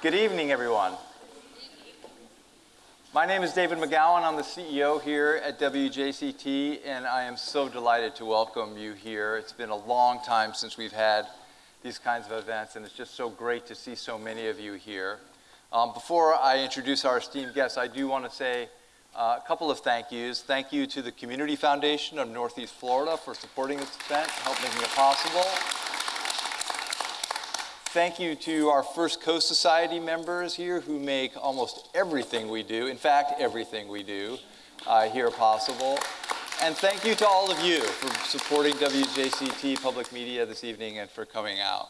Good evening, everyone. My name is David McGowan. I'm the CEO here at WJCT, and I am so delighted to welcome you here. It's been a long time since we've had these kinds of events, and it's just so great to see so many of you here. Um, before I introduce our esteemed guests, I do want to say uh, a couple of thank yous. Thank you to the Community Foundation of Northeast Florida for supporting this event, helping making it possible. Thank you to our First Coast Society members here who make almost everything we do, in fact, everything we do uh, here possible. And thank you to all of you for supporting WJCT Public Media this evening and for coming out.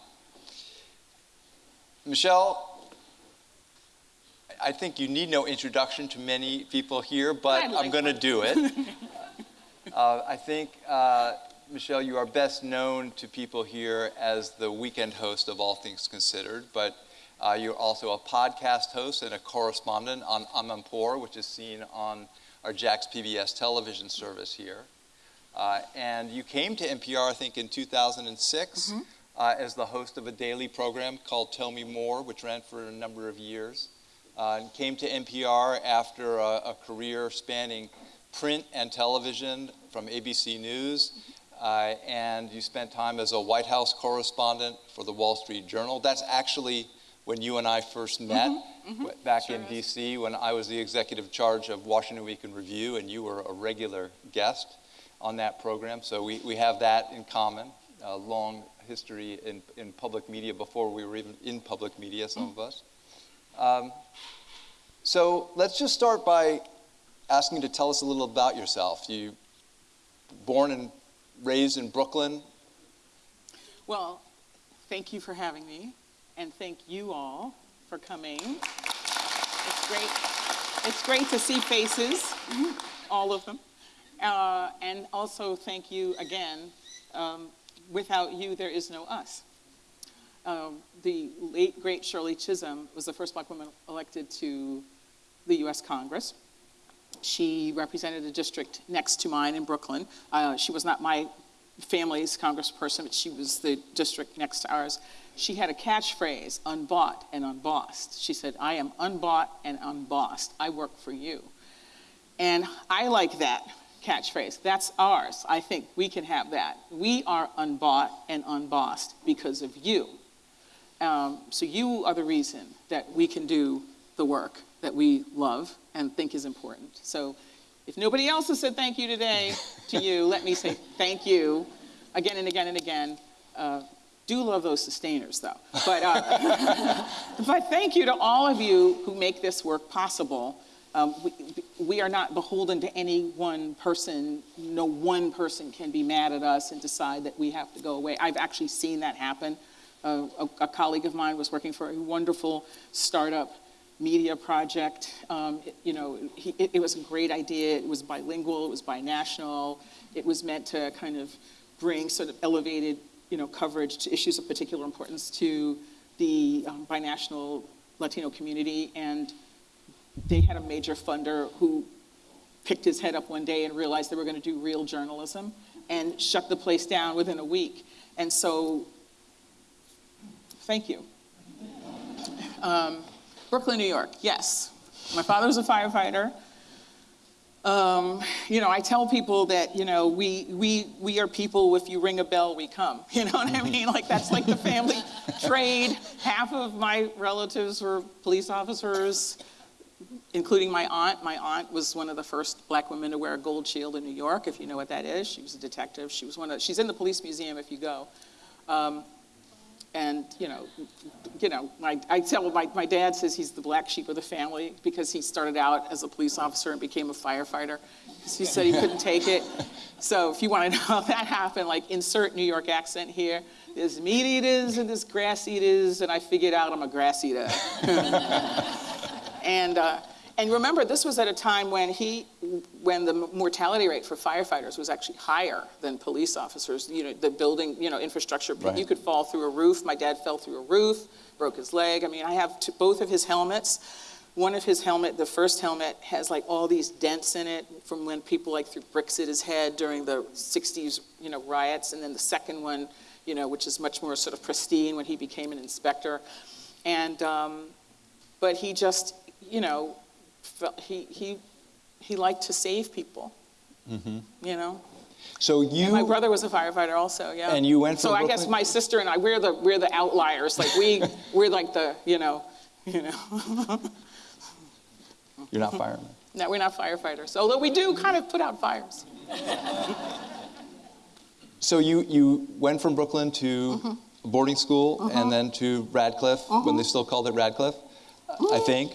Michel, I think you need no introduction to many people here, but like I'm going to do it. uh, I think, uh, Michel, you are best known to people here as the weekend host of All Things Considered, but uh, you're also a podcast host and a correspondent on Amanpour, which is seen on our JAX PBS television service here. Uh, and you came to NPR, I think, in 2006 mm-hmm. uh, as the host of a daily program called Tell Me More, which ran for a number of years uh, and came to NPR after a, a, career spanning print and television from ABC News. Uh, and you spent time as a White House correspondent for the Wall Street Journal. That's actually when you and I first met mm-hmm, mm-hmm, back sure in is. DC when I was the executive charge of Washington Week in Review and you were a regular guest on that program. So we, we have that in common, a long history in, in public media before we were even in public media, some mm. of us. Um, so let's just start by asking you to tell us a little about yourself. You born and raised in Brooklyn. Well, thank you for having me, and thank you all for coming. It's great. It's great to see faces, all of them, uh, and also thank you again. Um, without you, there is no us um, the late, great Shirley Chisholm was the first black woman elected to the US Congress. She represented a district next to mine in Brooklyn. Uh, she was not my family's congressperson, but she was the district next to ours. She had a catchphrase, unbought and unbossed. She said, I am unbought and unbossed. I work for you. And I like that catchphrase. That's ours. I think we can have that. We are unbought and unbossed because of you. Um, so you are the reason that we can do the work that we love and think is important. So if nobody else has said thank you today to you, let me say thank you again and again and again. Uh, do love those sustainers though. But, uh, but thank you to all of you who make this work possible. Um, we, we, are not beholden to any one person. No one person can be mad at us and decide that we have to go away. I've actually seen that happen a, a, colleague of mine was working for a wonderful startup media project. Um, it, you know, he, it, it, was a great idea. It was bilingual. It was binational. It was meant to kind of bring sort of elevated, you know, coverage to issues of particular importance to the um, binational Latino community. And they had a major funder who picked his head up one day and realized they were going to do real journalism and shut the place down within a week. And so Thank you. Um, Brooklyn, New York, yes. My father was a firefighter. Um, you know, I tell people that, you know, we, we, we are people, if you ring a bell, we come. You know what I mean? Like, that's like the family trade. Half of my relatives were police officers, including my aunt. My aunt was one of the first black women to wear a gold shield in New York, if you know what that is. She was a detective. She was one of, she's in the police museum if you go. Um, and, you know, you know, my, I tell my, my dad says he's the black sheep of the family because he started out as a police officer and became a firefighter. He said he couldn't take it. So if you want to know how that happened, like insert New York accent here. There's meat eaters and there's grass eaters, and I figured out I'm a grass eater. and uh, and remember, this was at a time when he, when the mortality rate for firefighters was actually higher than police officers. You know, the building, you know, infrastructure. Right. You could fall through a roof. My dad fell through a roof, broke his leg. I mean, I have two, both of his helmets. One of his helmet, the first helmet, has like all these dents in it from when people like threw bricks at his head during the '60s, you know, riots. And then the second one, you know, which is much more sort of pristine when he became an inspector. And um, but he just, you know, felt, he, he, he liked to save people, Mm-hmm. you know? So you. And my brother was a firefighter also, yeah. And you went So from I guess my sister and I, we're the, we're the outliers, like we, we're like the, you know, you know. You're not firemen. No, we're not firefighters, although we do kind of put out fires. So you, you went from Brooklyn to Mm-hmm. boarding school and then to Radcliffe, when they still called it Radcliffe, I think.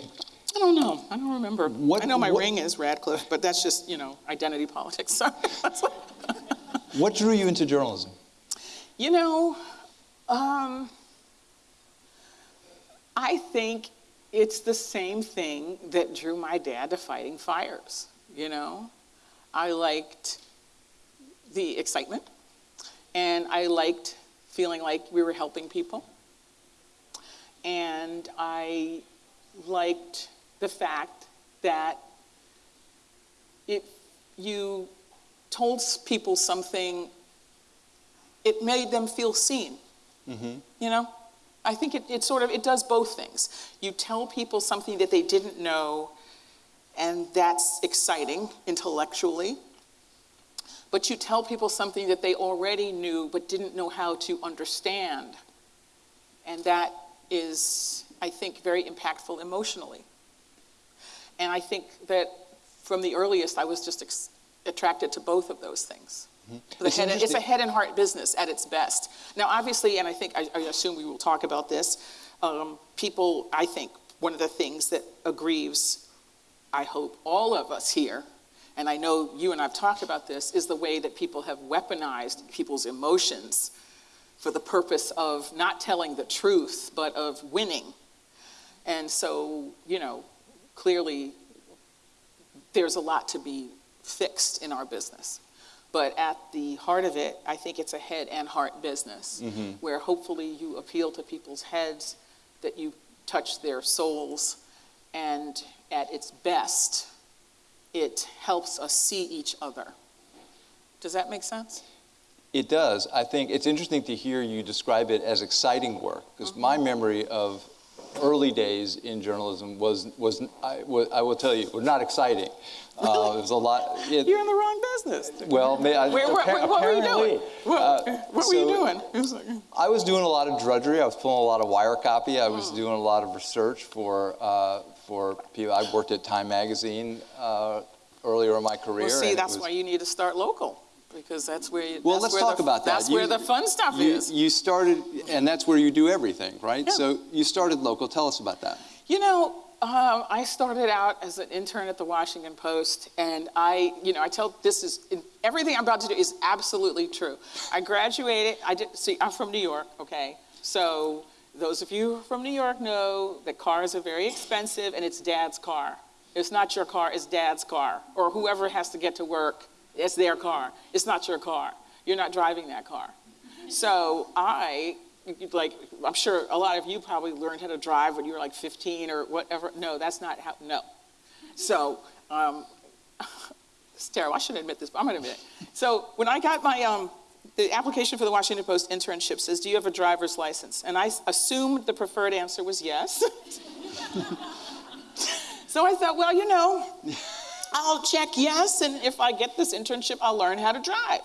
I don't know. I don't remember. What- I know my what- ring is Radcliffe, but that's just, you know, identity politics. Sorry. What drew you into journalism? you know, um, I think it's the same thing that drew my dad to fighting fires. You know, I liked the excitement, and I liked feeling like we were helping people, and I liked the fact that if you told people something, it made them feel seen. Mm-hmm. You know, I think it, it sort of it does both things. You tell people something that they didn't know, and that's exciting intellectually. But you tell people something that they already knew but didn't know how to understand, and that is, I think, very impactful emotionally. And I think that from the earliest, I was just ex- attracted to both of those things. The Mm-hmm. It's head, it's a head and heart business at its best. Now, obviously, and I think, I, I assume we will talk about this, um, people, I think, one of the things that aggrieves, I hope, all of us here, and I know you and I've talked about this, is the way that people have weaponized people's emotions for the purpose of not telling the truth, but of winning. And so, you know, clearly there's a lot to be fixed in our business. But at the heart of it, I think it's a head and heart business mm-hmm. where hopefully you appeal to people's heads, that you touch their souls, and at its best, it helps us see each other. Does that make sense? It does. I think it's interesting to hear you describe it as exciting work, because mm-hmm. my memory of early days in journalism was, was, I, wa- I will tell you, were not exciting. Uh, it was a lot. It, You're in the wrong business. well, may, I, Where, where, what were you doing? What, uh, what were you doing? Was I was doing a lot of drudgery. I was pulling a lot of wire copy. I Hmm. was doing a lot of research for uh, for people. I worked at Time Magazine uh, earlier in my career. well, see, that's was- why you need to start local because that's where. You, Well, that's let's where talk the, about that. That's You- where the fun stuff you, is. You started, and that's where you do everything, right? Yeah. So you started local. Tell us about that. You know, um, I started out as an intern at the Washington Post, and I, you know, I tell this is everything I'm about to do is absolutely true. I graduated. I did. See, I'm from New York. Okay, so those of you from New York know that cars are very expensive, and it's Dad's car. It's not your car. It's Dad's car, or whoever has to get to work. It's their car. It's not your car. You're not driving that car. So I, like, I'm sure a lot of you probably learned how to drive when you were like 15 or whatever. No, that's not how, no. So, um, it's terrible. I shouldn't admit this, but I'm going to admit it. So when I got my, um, the application for the Washington Post internship says, do you have a driver's license? And I assumed the preferred answer was yes. so I thought, well, you know, I'll check yes, and if I get this internship, I'll learn how to drive.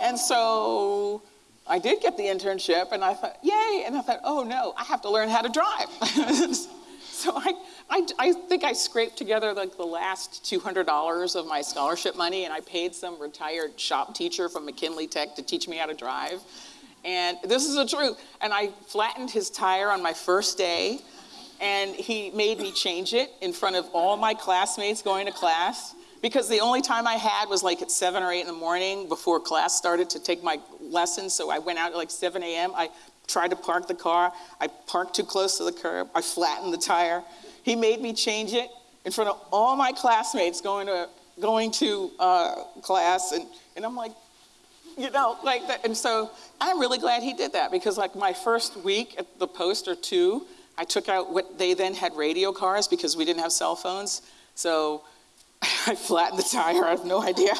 And so I did get the internship, and I thought, yay! And I thought, oh no, I have to learn how to drive. so I, I, I think I scraped together like the last $200 of my scholarship money, and I paid some retired shop teacher from McKinley Tech to teach me how to drive. And this is the truth. And I flattened his tire on my first day, and he made me change it in front of all my classmates going to class because the only time I had was like at 7 or 8 in the morning before class started to take my lessons. So I went out at like 7 a.m. I tried to park the car. I parked too close to the curb. I flattened the tire. He made me change it in front of all my classmates going to, going to uh, class. And, and I'm like, you know, like that. And so I'm really glad he did that because, like, my first week at the post or two, I took out what they then had radio cars because we didn't have cell phones. So I flattened the tire. I have no idea.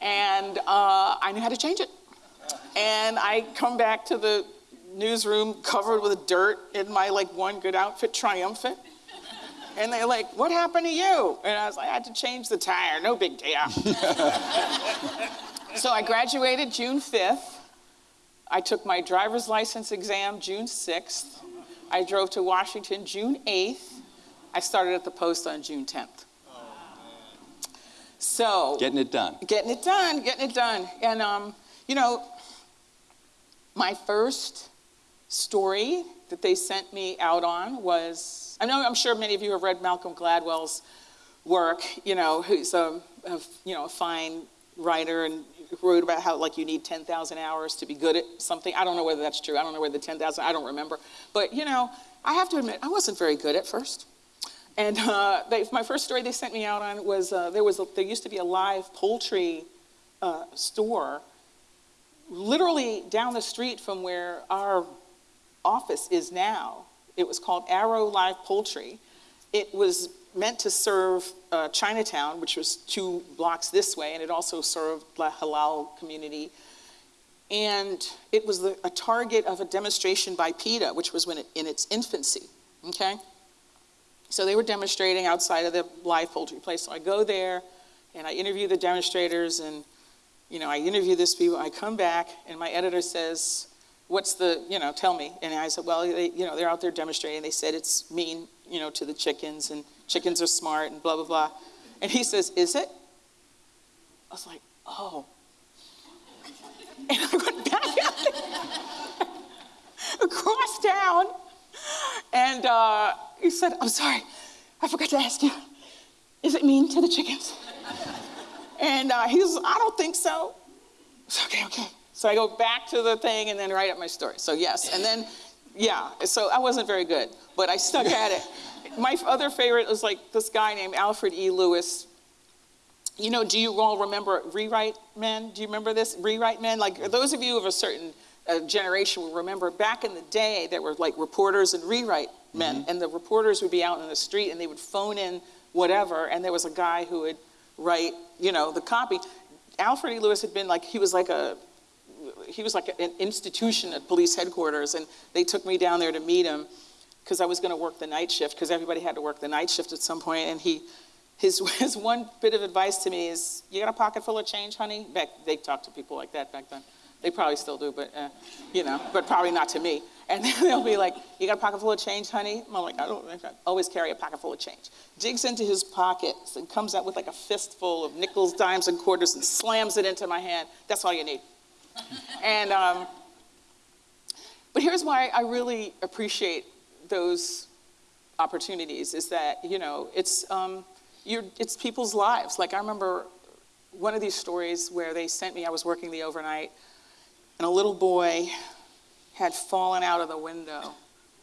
and uh, I knew how to change it. And I come back to the newsroom covered with dirt in my like one good outfit, triumphant. And they're like, what happened to you? And I was like, I had to change the tire, no big deal. so I graduated June 5th. I took my driver's license exam June 6th. I drove to Washington June 8th. I started at the post on June 10th. So getting it done. Getting it done, getting it done. And um, you know, my first story that they sent me out on was I know I'm sure many of you have read Malcolm Gladwell's work. You know, who's a, a you know a fine writer and wrote about how like you need 10,000 hours to be good at something. I don't know whether that's true. I don't know whether the 10,000. I don't remember. But you know, I have to admit I wasn't very good at first. And uh, they, my first story they sent me out on was uh, there was a, there used to be a live poultry uh, store, literally down the street from where our office is now. It was called Arrow Live Poultry. It was meant to serve uh, Chinatown, which was two blocks this way, and it also served the halal community. And it was the, a target of a demonstration by PETA, which was when it, in its infancy. Okay. So they were demonstrating outside of the live poultry place. So I go there and I interview the demonstrators and, you know, I interview this people. I come back and my editor says, what's the, you know, tell me. And I said, well, they, you know, they're out there demonstrating. They said it's mean, you know, to the chickens and chickens are smart and blah, blah, blah. And he says, is it? I was like, oh. And I went back across town and, uh, he said, I'm sorry, I forgot to ask you, is it mean to the chickens? and uh, he was, I don't think so. Said, okay, okay. So I go back to the thing and then write up my story. So yes, and then, yeah, so I wasn't very good, but I stuck at it. My other favorite was like this guy named Alfred E. Lewis. You know, do you all remember Rewrite Men? Do you remember this? Rewrite Men? Like those of you of a certain uh, generation will remember back in the day there were like reporters and rewrite men. Mm-hmm. And the reporters would be out in the street and they would phone in whatever. And there was a guy who would write, you know, the copy. Alfred E. Lewis had been like, he was like a, he was like an institution at police headquarters. And they took me down there to meet him because I was going to work the night shift because everybody had to work the night shift at some point. And he, his, his one bit of advice to me is, you got a pocket full of change, honey? Back, they talked to people like that back then. They probably still do, but, uh, you know, but probably not to me. And they'll be like, you got a pocket full of change, honey? I'm like, I don't I always carry a pocket full of change. Digs into his pockets and comes out with like a fistful of nickels, dimes, and quarters and slams it into my hand. That's all you need. And, um, but here's why I really appreciate those opportunities is that, you know, it's, um, it's people's lives. Like I remember one of these stories where they sent me, I was working the overnight, and a little boy had fallen out of the window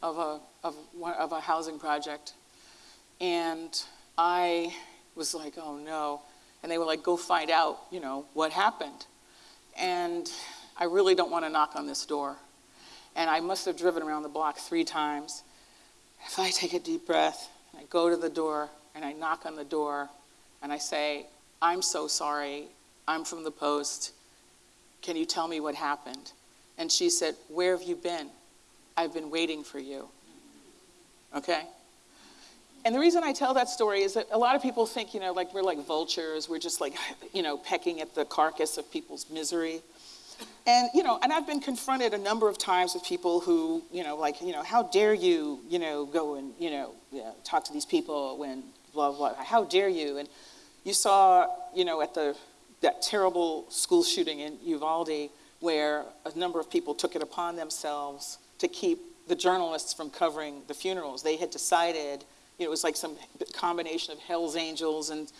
of a, of, of a housing project. And I was like, oh no. And they were like, go find out, you know, what happened. And I really don't want to knock on this door. And I must have driven around the block three times. If I take a deep breath, and I go to the door, and I knock on the door, and I say, I'm so sorry, I'm from the Post, can you tell me what happened? And she said, Where have you been? I've been waiting for you. Okay? And the reason I tell that story is that a lot of people think, you know, like we're like vultures, we're just like, you know, pecking at the carcass of people's misery. And, you know, and I've been confronted a number of times with people who, you know, like, you know, how dare you, you know, go and, you know, yeah, talk to these people when blah, blah, how dare you? And you saw, you know, at the that terrible school shooting in Uvalde where a number of people took it upon themselves to keep the journalists from covering the funerals. They had decided, you know, it was like some combination of Hell's Angels and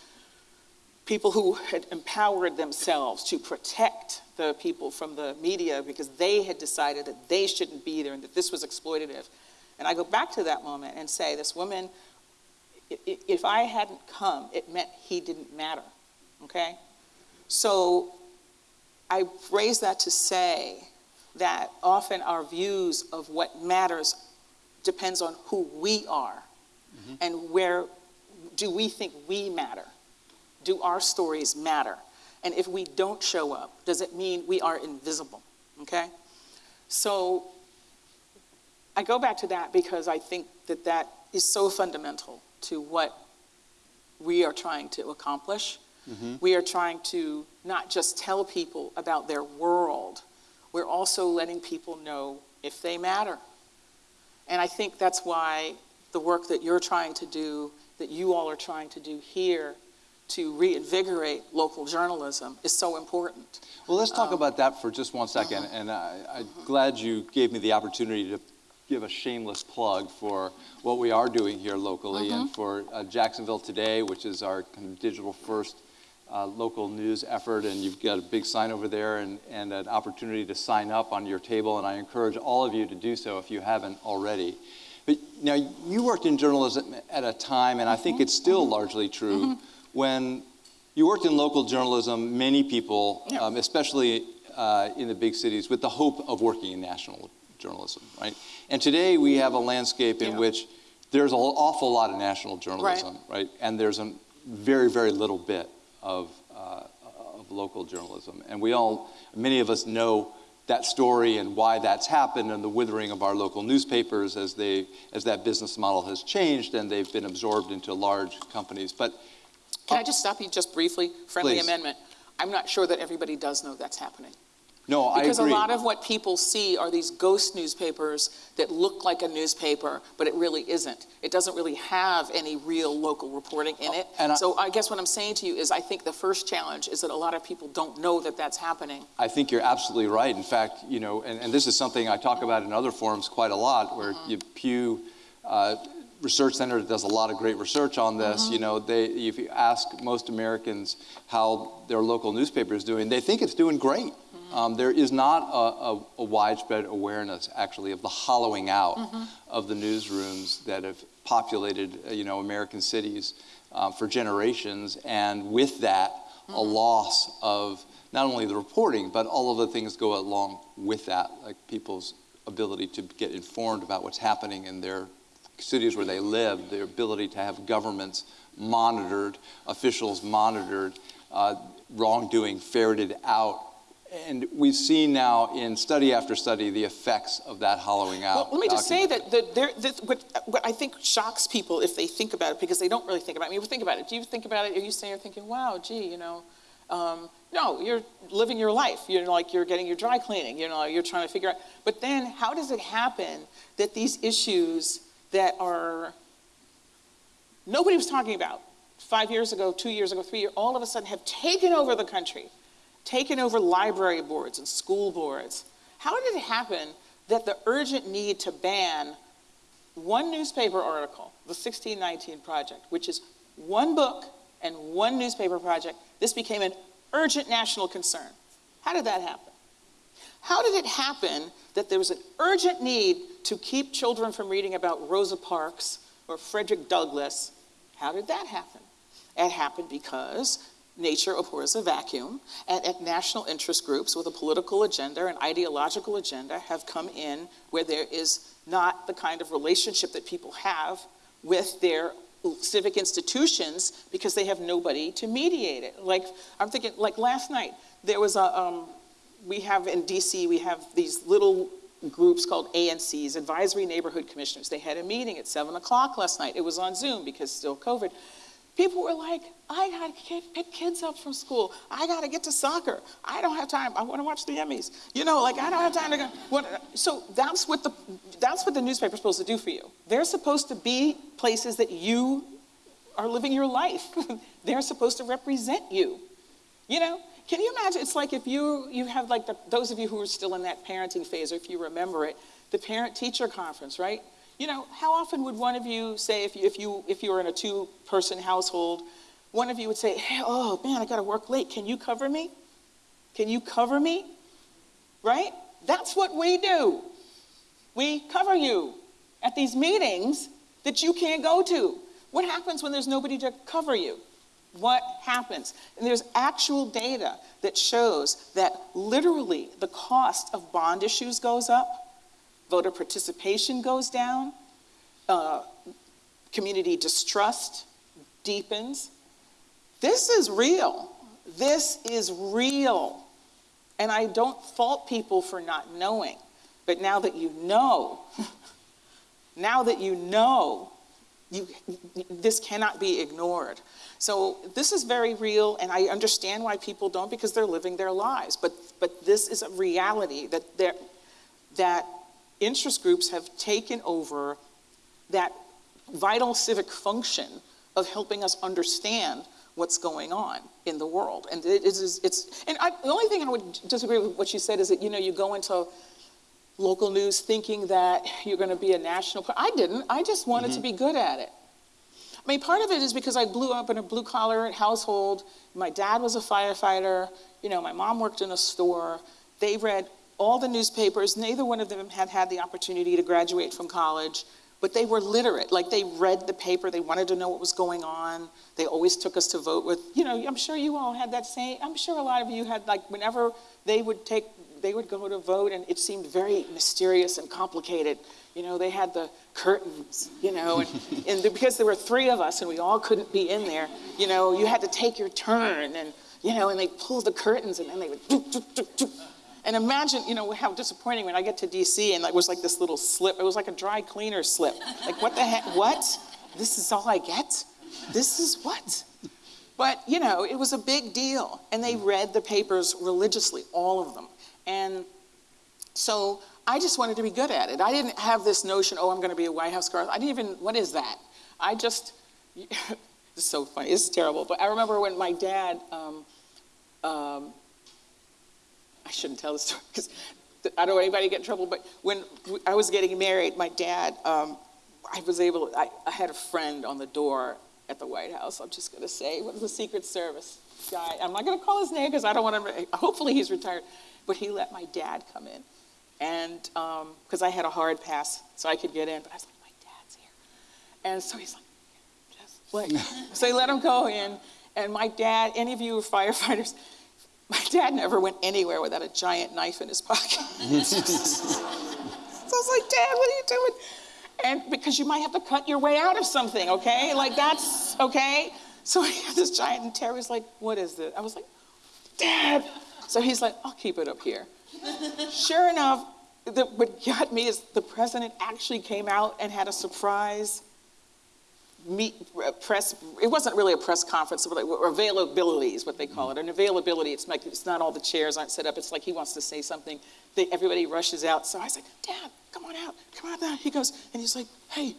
people who had empowered themselves to protect the people from the media because they had decided that they shouldn't be there and that this was exploitative. And I go back to that moment and say, this woman, if I hadn't come, it meant he didn't matter, okay? So I raise that to say that often our views of what matters depends on who we are. And where do we think we matter? Do our stories matter? And if we don't show up, does it mean we are invisible? Okay? So I go back to that because I think that that is so fundamental to what we are trying to accomplish. Mm-hmm. We are trying to not just tell people about their world, we're also letting people know if they matter. And I think that's why the work that you're trying to do, that you all are trying to do here to reinvigorate local journalism is so important. Well, let's talk um, about that for just one second. Uh-huh. And I, am glad you gave me the opportunity to give a shameless plug for what we are doing here locally uh-huh. and for uh, Jacksonville Today, which is our kind of digital first uh, local news effort. And you've got a big sign over there and, and an opportunity to sign up on your table. And I encourage all of you to do so if you haven't already. But now you worked in journalism at a time, and I think it's still mm-hmm. largely true, mm-hmm. when you worked in local journalism, many people, yeah. um, especially uh, in the big cities, with the hope of working in national journalism, right? And today we have a landscape in yeah. which there's an awful lot of national journalism, right? right? And there's a very, very little bit of, uh, of local journalism. And we all, many of us know that story and why that's happened and the withering of our local newspapers as they as that business model has changed and they've been absorbed into large companies. But can i just stop you just briefly? Friendly please. amendment. I'm not sure that everybody does know that's happening no, because a lot of what people see are these ghost newspapers that look like a newspaper, but it really isn't. It doesn't really have any real local reporting in it. And I, so I guess what I'm saying to you is I think the first challenge is that a lot of people don't know that that's happening. I think you're absolutely right. In fact, you know, and, and this is something I talk about in other forums quite a lot, where mm-hmm. you, Pew uh, Research Center does a lot of great research on this. Mm-hmm. You know, they, if you ask most Americans how their local newspaper is doing, they think it's doing great. Um, there is not a, a, a, widespread awareness, actually, of the hollowing out mm-hmm. of the newsrooms that have populated, uh, you know, American cities um, for generations, and with that, mm-hmm. a loss of not only the reporting, but all of the things go along with that, like people's ability to get informed about what's happening in their cities where they live, their ability to have governments monitored, officials monitored, uh, wrongdoing ferreted out and we've seen now in study after study the effects of that hollowing out. Well, let me just say that, that, there, that what, what, I think shocks people if they think about it, because they don't really think about it. I mean, think about it. Do you think about it? Are you saying you're thinking, wow, gee, you know, um, no, you're living your life. You're like you're getting your dry cleaning. You know, you're trying to figure out. But then, how does it happen that these issues that are nobody was talking about five years ago, two years ago, three years, all of a sudden have taken over the country? Taken over library boards and school boards. How did it happen that the urgent need to ban one newspaper article, the 1619 Project, which is one book and one newspaper project, this became an urgent national concern? How did that happen? How did it happen that there was an urgent need to keep children from reading about Rosa Parks or Frederick Douglass? How did that happen? It happened because nature abhors a vacuum, and, and national interest groups with a political agenda and ideological agenda have come in where there is not the kind of relationship that people have with their civic institutions because they have nobody to mediate it. Like, I'm thinking, like last night, there was a, um, we have in DC, we have these little groups called ANCs, Advisory Neighborhood Commissioners. They had a meeting at 7 o'clock last night. It was on Zoom because still COVID. People were like, I got to pick kids up from school. I got to get to soccer. I don't have time. I want to watch the Emmys. You know, like I don't have time to go. What, so that's what the that's what the newspaper's supposed to do for you. They're supposed to be places that you are living your life. They're supposed to represent you. You know, can you imagine? It's like if you you have like the, those of you who are still in that parenting phase, or if you remember it, the parent-teacher conference, right? You know, how often would one of you say, if you, if you, if you were in a two person household, one of you would say, hey, oh man, I got to work late. Can you cover me? Can you cover me? Right? That's what we do. We cover you at these meetings that you can't go to. What happens when there's nobody to cover you? What happens? And there's actual data that shows that literally the cost of bond issues goes up voter participation goes down, uh, community distrust deepens. This is real. This is real. And I don't fault people for not knowing. But now that you know, Now that you know, you, this cannot be ignored. So this is very real, and I understand why people don't because they're living their lives. But, but this is a reality that, that interest groups have taken over that vital civic function of helping us understand what's going on in the world. And it is, it's, and I, the only thing I would disagree with what you said is that, you know, you go into local news thinking that you're going to be a national, I didn't, I just wanted mm-hmm. to be good at it. I mean, part of it is because I blew up in a blue collar household. My dad was a firefighter. You know, my mom worked in a store. They read all the newspapers. Neither one of them had had the opportunity to graduate from college but they were literate. Like they read the paper, they wanted to know what was going on. They always took us to vote with, you know, I'm sure you all had that same, I'm sure a lot of you had, like, whenever they would take, they would go to vote and it seemed very mysterious and complicated. You know, they had the curtains, you know, and, and because there were three of us and we all couldn't be in there, you know, you had to take your turn and, you know, and they pulled the curtains and then they would, doop, doop, doop, and imagine, you know, how disappointing when I get to DC and it was like this little slip. It was like a dry cleaner slip. Like, what the heck? What? This is all I get? This is what? But, you know, it was a big deal. And they read the papers religiously, all of them. And so I just wanted to be good at it. I didn't have this notion, oh, I'm going to be a White House girl. I didn't even, what is that? I just, it's so funny. It's terrible. But I remember when my dad, um, um, I shouldn't tell this story because I don't want anybody to get in trouble, but when I was getting married, my dad, um, I was able, I, I, had a friend on the door at the White House. I'm just going to say, was the Secret Service guy? I'm not going to call his name because I don't want to, hopefully he's retired. But he let my dad come in. And because um, I had a hard pass, so I could get in. But I was like, my dad's here. And so he's like, just wait. so he let him go in. And my dad, any of you firefighters, my dad never went anywhere without a giant knife in his pocket. so I was like, Dad, what are you doing? And because you might have to cut your way out of something, okay? Like that's okay. So he had this giant, and Terry was like, What is this? I was like, Dad. So he's like, I'll keep it up here. sure enough, the, what got me is the president actually came out and had a surprise meet press it wasn't really a press conference but availability is what they call it. An availability it's like it's not all the chairs aren't set up. It's like he wants to say something they, everybody rushes out. So i said dad come on out. Come on out. He goes and he's like hey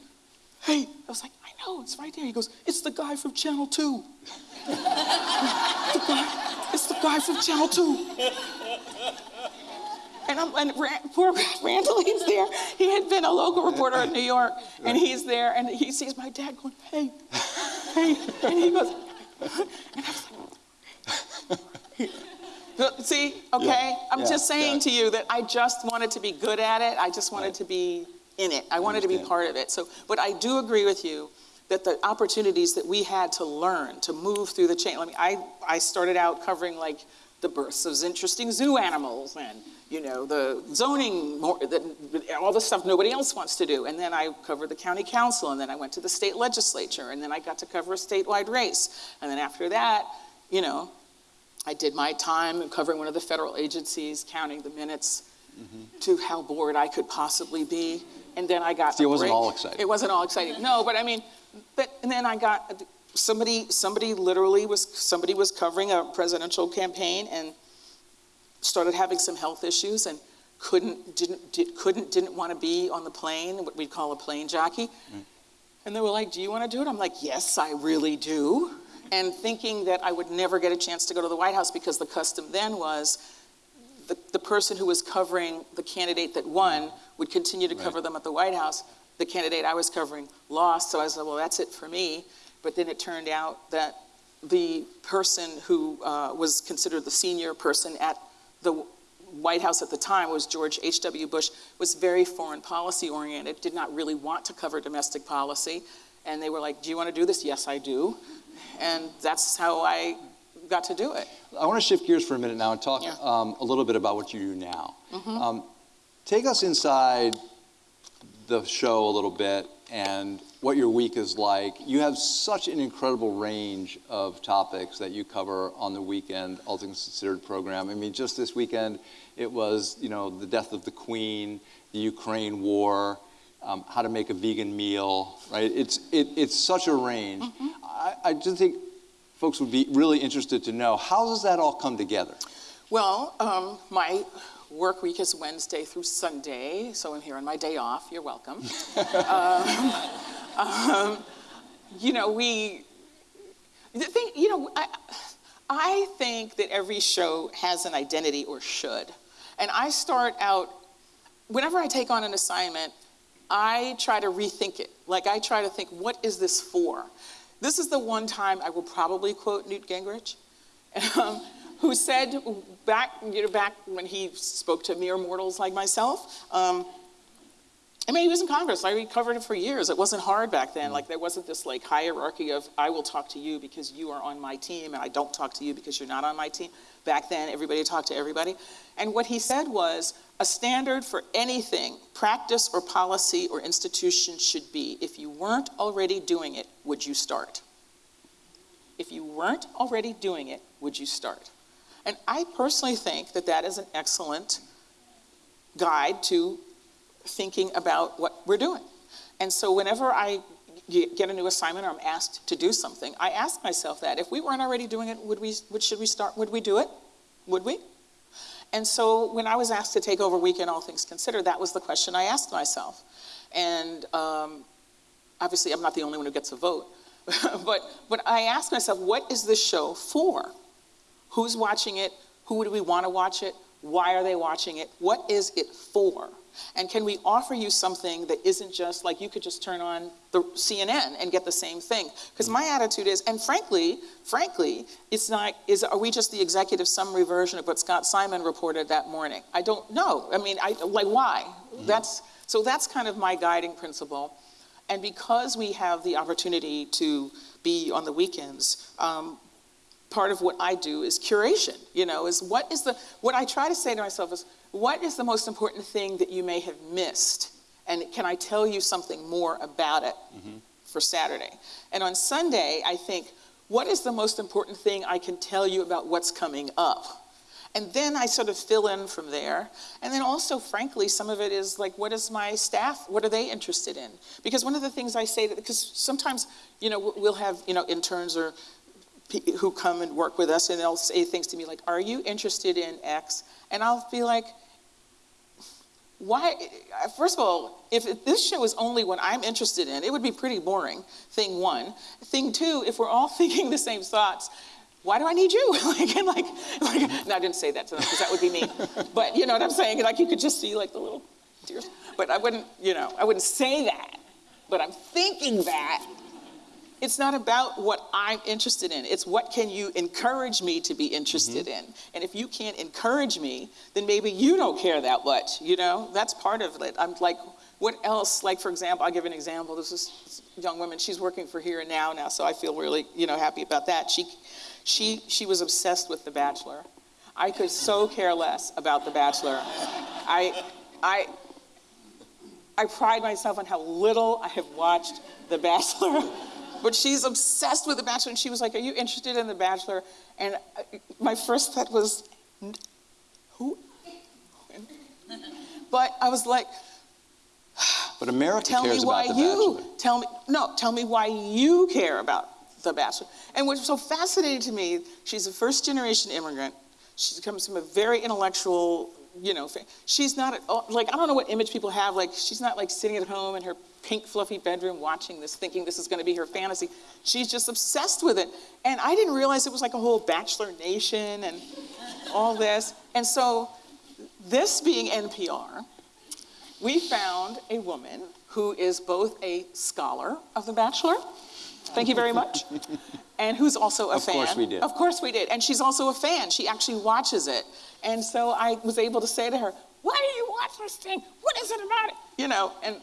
hey. I was like i know it's right there. He goes it's the guy from channel 2 the guy, it's the guy from channel 2 and, I'm, and poor Randall, he's there. He had been a local reporter in New York, and he's there, and he sees my dad going, hey, hey, and he goes, and I was like, see, okay, yeah, I'm yeah, just saying yeah. to you that I just wanted to be good at it. I just wanted right. to be in it. I wanted to be part of it. So, but I do agree with you that the opportunities that we had to learn, to move through the chain. I mean, I, I started out covering like the births of interesting zoo animals and you know, the zoning, the, all the stuff nobody else wants to do. And then I covered the county council, and then I went to the state legislature, and then I got to cover a statewide race. And then after that, you know, I did my time covering one of the federal agencies, counting the minutes mm-hmm. to how bored I could possibly be. And then I got. See, it wasn't break. all exciting. It wasn't all exciting. No, but I mean, but and then I got somebody. Somebody literally was somebody was covering a presidential campaign and started having some health issues and couldn't didn't did, couldn't didn't want to be on the plane, what we'd call a plane jockey. Mm. And they were like, "Do you want to do it?" I'm like, "Yes, I really do." And thinking that I would never get a chance to go to the White House because the custom then was the, the person who was covering the candidate that won would continue to right. cover them at the White House. The candidate I was covering lost, so I was like, "Well, that's it for me." But then it turned out that the person who uh, was considered the senior person at the White House at the time was George H.W. Bush, was very foreign policy oriented, did not really want to cover domestic policy. And they were like, Do you want to do this? Yes, I do. And that's how I got to do it. I want to shift gears for a minute now and talk yeah. um, a little bit about what you do now. Mm-hmm. Um, take us inside the show a little bit and what your week is like. You have such an incredible range of topics that you cover on the weekend, All Things Considered program. I mean, just this weekend, it was, you know, the death of the Queen, the Ukraine war, um, how to make a vegan meal, right? It's, it, it's such a range. Mm-hmm. I, I just think folks would be really interested to know how does that all come together? Well, um, my work week is Wednesday through Sunday, so I'm here on my day off. You're welcome. um, um, you know, we, the thing, you know, I, I think that every show has an identity or should. And I start out, whenever I take on an assignment, I try to rethink it. Like I try to think, what is this for? This is the one time I will probably quote Newt Gingrich, um, who said back, you know, back when he spoke to mere mortals like myself, um, I mean, he was in Congress. I covered it for years. It wasn't hard back then. Mm-hmm. Like there wasn't this like hierarchy of I will talk to you because you are on my team, and I don't talk to you because you're not on my team. Back then, everybody talked to everybody. And what he said was a standard for anything, practice or policy or institution should be if you weren't already doing it, would you start? If you weren't already doing it, would you start? And I personally think that that is an excellent guide to thinking about what we're doing. And so whenever I get a new assignment or I'm asked to do something, I ask myself that. If we weren't already doing it, would we, would, should we start, would we do it? Would we? And so when I was asked to take over Weekend All Things Considered, that was the question I asked myself. And um, obviously I'm not the only one who gets a vote, but, but I asked myself, what is this show for? Who's watching it? Who do we want to watch it? Why are they watching it? What is it for? And can we offer you something that isn't just like you could just turn on the CNN and get the same thing? Because my attitude is, and frankly, frankly, it's not, is, are we just the executive summary version of what Scott Simon reported that morning? I don't know. I mean, I, like why? Mm-hmm. That's, so that's kind of my guiding principle. And because we have the opportunity to be on the weekends, um, part of what I do is curation, you know, is what is the, what I try to say to myself is, what is the most important thing that you may have missed? And can I tell you something more about it mm-hmm. for Saturday? And on Sunday, I think, what is the most important thing I can tell you about what's coming up? And then I sort of fill in from there. And then also, frankly, some of it is like, what is my staff, what are they interested in? Because one of the things I say, that because sometimes, you know, we'll have, you know, interns or who come and work with us and they'll say things to me like, are you interested in X? And I'll be like, why, first of all, if this show is only what I'm interested in, it would be pretty boring, thing one. Thing two, if we're all thinking the same thoughts, why do I need you? like, and like, like, no, I didn't say that to them because that would be me. but you know what I'm saying? Like you could just see like the little tears. But I wouldn't, you know, I wouldn't say that. But I'm thinking that it's not about what I'm interested in. It's what can you encourage me to be interested mm-hmm. in. And if you can't encourage me, then maybe you don't care that much, you know? That's part of it. I'm like, what else? Like, for example, I'll give an example. This is young woman, she's working for Here and Now now, so I feel really, you know, happy about that. She, she, she was obsessed with The Bachelor. I could so care less about The Bachelor. I, I, I pride myself on how little I have watched The Bachelor. But she's obsessed with The Bachelor, and she was like, Are you interested in The Bachelor? And uh, my first thought was, Who? But I was like, But America tell cares me why about The you, Bachelor. Tell me, no, tell me why you care about The Bachelor. And what's so fascinating to me, she's a first generation immigrant. She comes from a very intellectual, you know, she's not, like, I don't know what image people have, like, she's not like sitting at home in her pink fluffy bedroom watching this, thinking this is going to be her fantasy. She's just obsessed with it. And I didn't realize it was like a whole Bachelor Nation and all this. And so, this being NPR, we found a woman who is both a scholar of The Bachelor. Thank you very much. and who's also a of fan. Of course we did. Of course we did. And she's also a fan. She actually watches it. And so I was able to say to her, why do you watch this thing? What is it about it? You know, and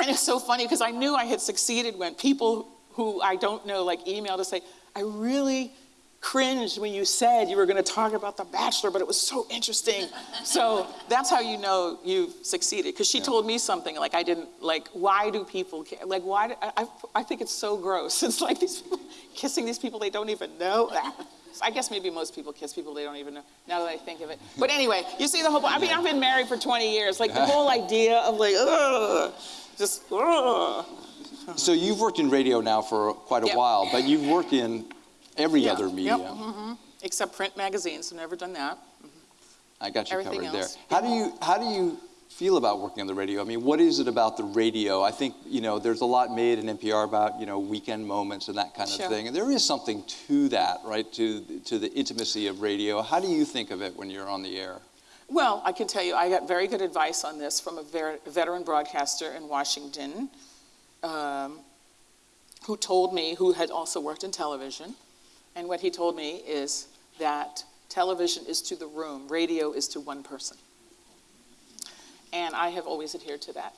and it's so funny because I knew I had succeeded when people who I don't know like emailed to say, I really cringed when you said you were going to talk about The Bachelor, but it was so interesting. so that's how you know you've succeeded. Because she yeah. told me something like I didn't like. Why do people care? Like why? Do, I, I think it's so gross. It's like these people kissing these people they don't even know. I guess maybe most people kiss people they don't even know. Now that I think of it. But anyway, you see the whole. I mean, I've been married for 20 years. Like the whole idea of like, ugh just, ugh. So you've worked in radio now for quite a Yep. while, but you've worked in every Yeah, other yep, media. mhm. Except print magazines, I've never done that. I got you Everything covered there. How do you how do you feel about working on the radio? I mean, what is it about the radio? I think you know there's a lot made in NPR about you know weekend moments and that kind of Sure. thing, and there is something to that, right? To to the intimacy of radio. How do you think of it when you're on the air? Well, I can tell you, I got very good advice on this from a ver- veteran broadcaster in Washington um, who told me, who had also worked in television. And what he told me is that television is to the room, radio is to one person. And I have always adhered to that.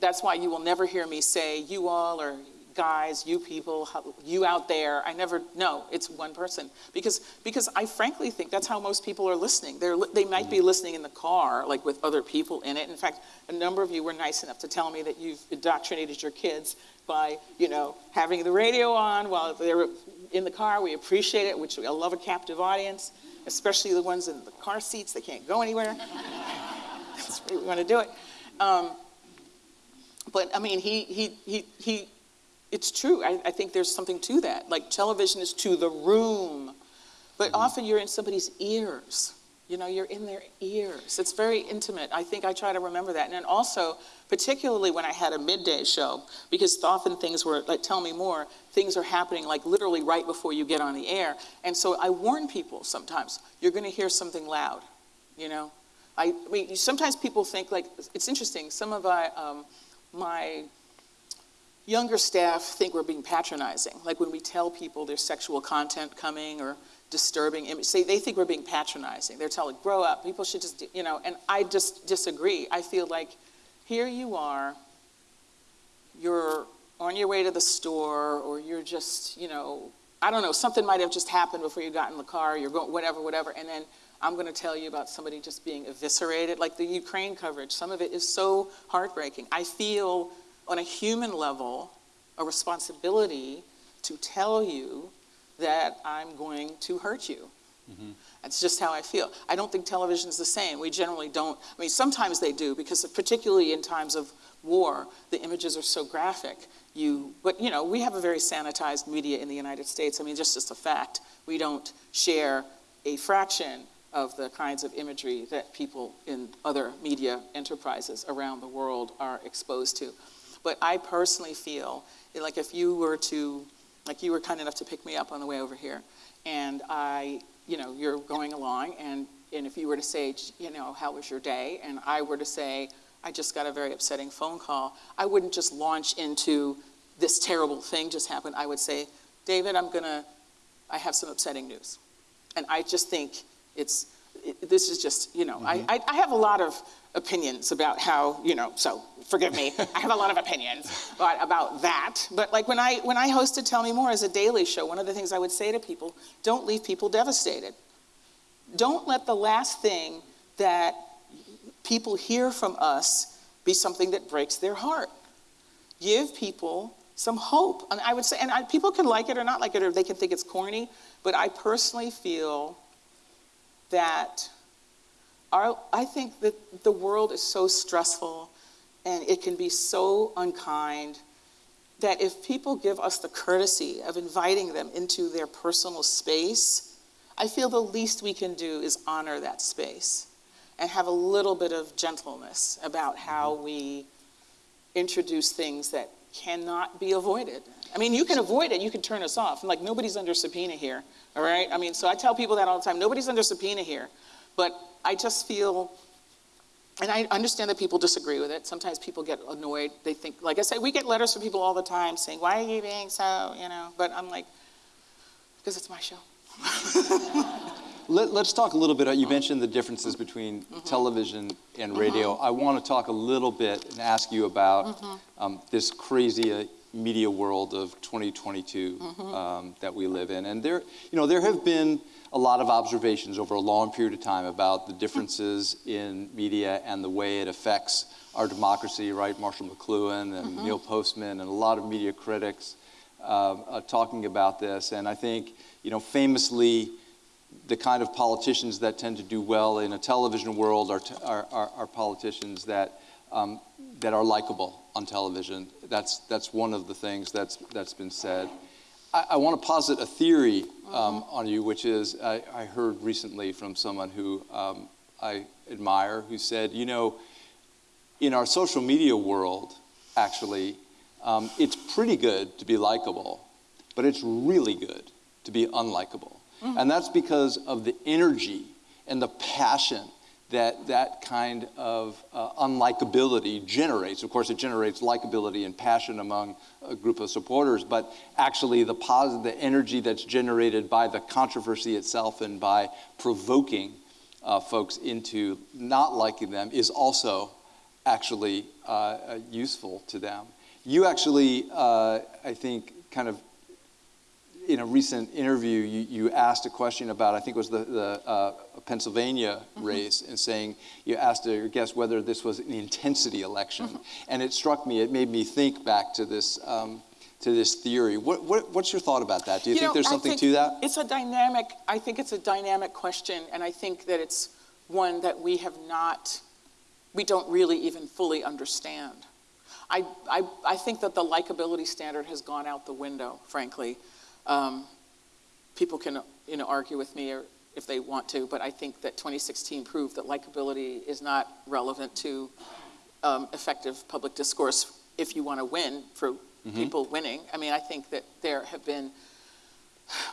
That's why you will never hear me say, you all or guys, you people, you out there. I never, no, it's one person. Because, because I frankly think that's how most people are listening. They're, they might be listening in the car, like with other people in it. In fact, a number of you were nice enough to tell me that you've indoctrinated your kids by, you know, having the radio on while they're in the car. We appreciate it, which I love a captive audience, especially the ones in the car seats. They can't go anywhere. That's the way we want to do it. Um, but I mean, he, he, he, he, it's true. I, I think there's something to that. Like television is to the room, but often you're in somebody's ears. You know, you're in their ears. It's very intimate. I think I try to remember that. And then also, particularly when I had a midday show, because often things were like, tell me more, things are happening like literally right before you get on the air. And so I warn people sometimes, you're going to hear something loud, you know? I, I mean, sometimes people think like, it's interesting, some of my, um, my younger staff think we're being patronizing. Like when we tell people there's sexual content coming or disturbing image, say they think we're being patronizing. They're telling, grow up, people should just, you know, and I just disagree. I feel like here you are, you're on your way to the store or you're just, you know, I don't know, something might have just happened before you got in the car, you're going, whatever, whatever, and then I'm going to tell you about somebody just being eviscerated, like the Ukraine coverage. Some of it is so heartbreaking. I feel on a human level a responsibility to tell you that I'm going to hurt you. Mm-hmm. That's just how I feel. I don't think television's the same. We generally don't. I mean, sometimes they do because particularly in times of war, the images are so graphic. You, but you know, we have a very sanitized media in the United States. I mean, just just a fact. We don't share a fraction of the kinds of imagery that people in other media enterprises around the world are exposed to. But I personally feel like if you were to, like you were kind enough to pick me up on the way over here, and I, you know, you're going along, and, and if you were to say, you know, how was your day? And I were to say, I just got a very upsetting phone call, I wouldn't just launch into this terrible thing just happened. I would say, David, I'm gonna, I have some upsetting news. And I just think it's, it, this is just, you know, I, mm-hmm. I, I have a lot of opinions about how, you know, so forgive me, I have a lot of opinions about, about that. But like when I, when I hosted Tell Me More as a daily show, one of the things I would say to people, don't leave people devastated. Don't let the last thing that people hear from us be something that breaks their heart. Give people some hope. And I would say, and I, people can like it or not like it, or they can think it's corny, but I personally feel that our, I think that the world is so stressful and it can be so unkind that if people give us the courtesy of inviting them into their personal space, I feel the least we can do is honor that space and have a little bit of gentleness about how mm-hmm. we introduce things that cannot be avoided. I mean, you can avoid it, you can turn us off. Like, nobody's under subpoena here, all right? I mean, so I tell people that all the time nobody's under subpoena here. But I just feel, and I understand that people disagree with it. Sometimes people get annoyed. They think, like I say, we get letters from people all the time saying, why are you being so, you know? But I'm like, because it's my show. Let, us talk a little bit. uh, You mentioned the differences between television and radio. I want to talk a little bit and ask you about um, this crazy uh, media world of 2022 um, that we live in. And there, you know, there have been a lot of observations over a long period of time about the differences in media and the way it affects our democracy. Right, Marshall McLuhan and Neil Postman and a lot of media critics um, uh, talking about this. And I think, you know, famously the kind of politicians that tend to do well in a television world are, t- are, are, are politicians that um, that are likable on television. That's, that's one of the things that's, that's been said. I, I want to posit a theory um, on you, which is I, I, heard recently from someone who um, I admire who said, you know, in our social media world, actually, um, it's pretty good to be likable, but it's really good to be unlikable. Mm. And that's because of the energy and the passion that that kind of uh, unlikability generates. Of course, it generates likability and passion among a group of supporters, but actually the positive, the energy that's generated by the controversy itself and by provoking uh, folks into not liking them is also actually uh, uh useful to them. You actually, uh, I think, kind of in a recent interview, you, you, asked a question about, I think it was the, the uh, Pennsylvania mm-hmm. race, and saying, you asked your guest whether this was an intensity election. Mm-hmm. And it struck me, it made me think back to this. Um, to this theory. What, what, what's your thought about that? Do you, you think know, there's something think to that? It's a dynamic, I think it's a dynamic question, and I think that it's one that we have not, we don't really even fully understand. I, I, I think that the likability standard has gone out the window, frankly. Um, people can you know, argue with me or if they want to, but I think that 2016 proved that likability is not relevant to um, effective public discourse if you want to win for mm-hmm. people winning. I mean, I think that there have been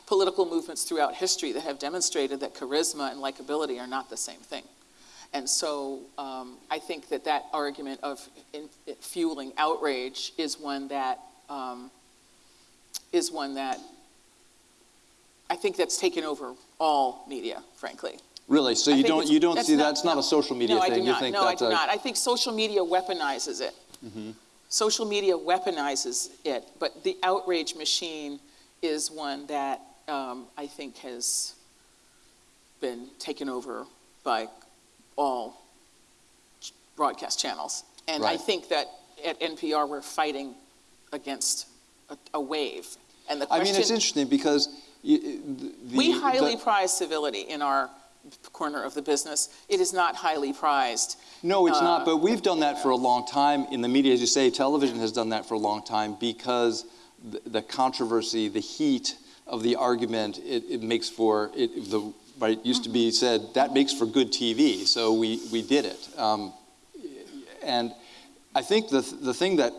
political movements throughout history that have demonstrated that charisma and likability are not the same thing. And so um, I think that that argument of in, fueling outrage is one that um, is one that I think that's taken over all media, frankly. Really? So you don't you don't see not, that's not no, a social media no, thing? I do you not. no, I do a... not. I think social media weaponizes it. Mm-hmm. Social media weaponizes it, but the outrage machine is one that um, I think has been taken over by all broadcast channels. And right. I think that at NPR we're fighting against a, a wave. And the question, I mean, it's interesting because the, we highly the, prize civility in our corner of the business. It is not highly prized. No, it's uh, not. But we've done that for a long time in the media, as you say. Television has done that for a long time because the, the controversy, the heat of the argument, it, it makes for it, the right used to be said that makes for good TV. So we we did it. Um, and I think the the thing that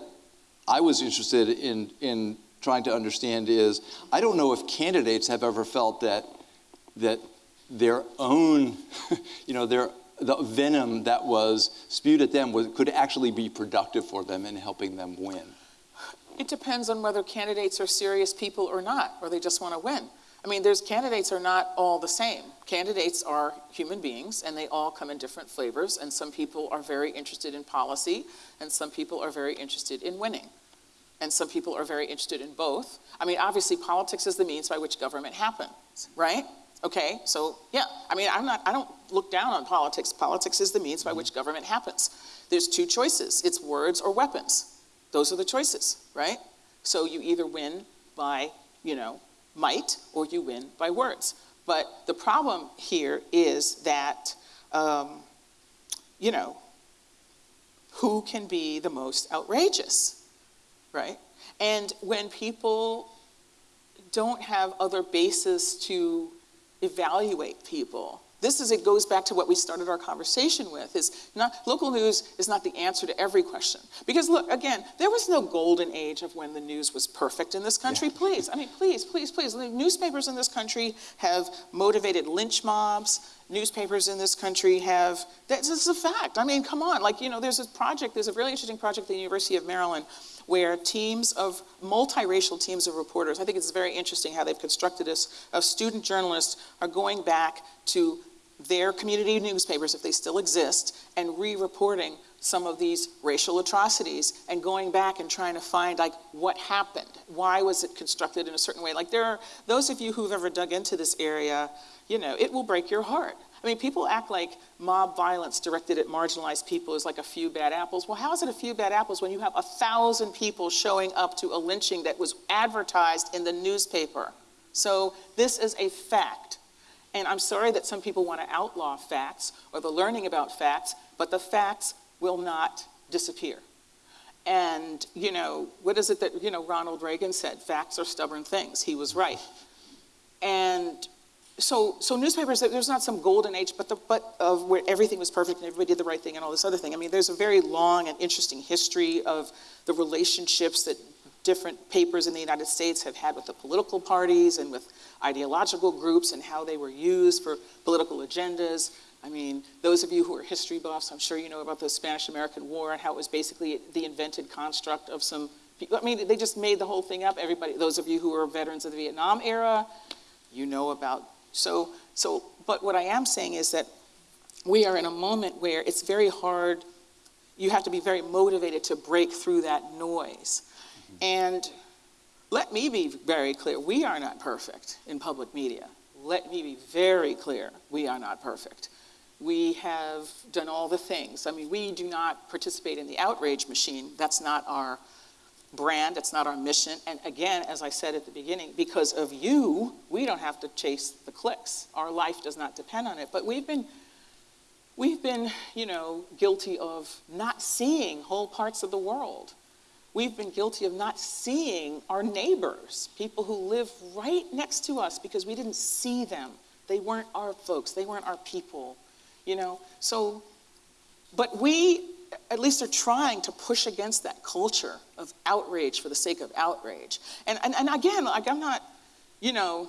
I was interested in in trying to understand is I don't know if candidates have ever felt that that their own, you know, their the venom that was spewed at them was, could actually be productive for them in helping them win. It depends on whether candidates are serious people or not, or they just want to win. I mean, there's candidates are not all the same. Candidates are human beings, and they all come in different flavors. And some people are very interested in policy, and some people are very interested in winning and some people are very interested in both. I mean, obviously, politics is the means by which government happens, right? Okay, so yeah, I mean, I'm not, I don't look down on politics. Politics is the means by which government happens. There's two choices it's words or weapons. Those are the choices, right? So you either win by, you know, might or you win by words. But the problem here is that, um, you know, who can be the most outrageous? Right? And when people don't have other bases to evaluate people, this is it goes back to what we started our conversation with is not local news is not the answer to every question. Because look again there was no golden age of when the news was perfect in this country. Yeah. please i mean please please please. Newspapers in this country have motivated lynch mobs. Newspapers in this country have this is a fact. I mean come on like you know there's a project there's a really interesting project at the university of maryland where teams of multiracial teams of reporters, I think it's very interesting how they've constructed this, of student journalists are going back to their community newspapers, if they still exist, and re-reporting some of these racial atrocities and going back and trying to find like what happened. Why was it constructed in a certain way? Like there are those of you who've ever dug into this area you know it will break your heart I mean, people act like mob violence directed at marginalized people is like a few bad apples. Well, how is it a few bad apples when you have a thousand people showing up to a lynching that was advertised in the newspaper? So this is a fact. And I'm sorry that some people want to outlaw facts or the learning about facts, but the facts will not disappear. And, you know, what is it that, you know, Ronald Reagan said? Facts are stubborn things. He was right. And so, so newspapers, there's not some golden age, but, the, but of where everything was perfect and everybody did the right thing and all this other thing. I mean, there's a very long and interesting history of the relationships that different papers in the United States have had with the political parties and with ideological groups and how they were used for political agendas. I mean, those of you who are history buffs, I'm sure you know about the Spanish-American War and how it was basically the invented construct of some people. I mean, they just made the whole thing up. Everybody, those of you who are veterans of the Vietnam era, you know about so, so, but what I am saying is that we are in a moment where it's very hard, you have to be very motivated to break through that noise. Mm-hmm. And let me be very clear, we are not perfect in public media. Let me be very clear, we are not perfect. We have done all the things. I mean, we do not participate in the outrage machine. That's not our brand, it's not our mission. And again, as I said at the beginning, because of you, we don't have to chase the clicks. Our life does not depend on it. But we've been, we've been, you know, guilty of not seeing whole parts of the world. We've been guilty of not seeing our neighbors, people who live right next to us because we didn't see them. They weren't our folks, they weren't our people, you know. So, but we at least they're trying to push against that culture of outrage for the sake of outrage. And, and, and again, like I'm not, you know,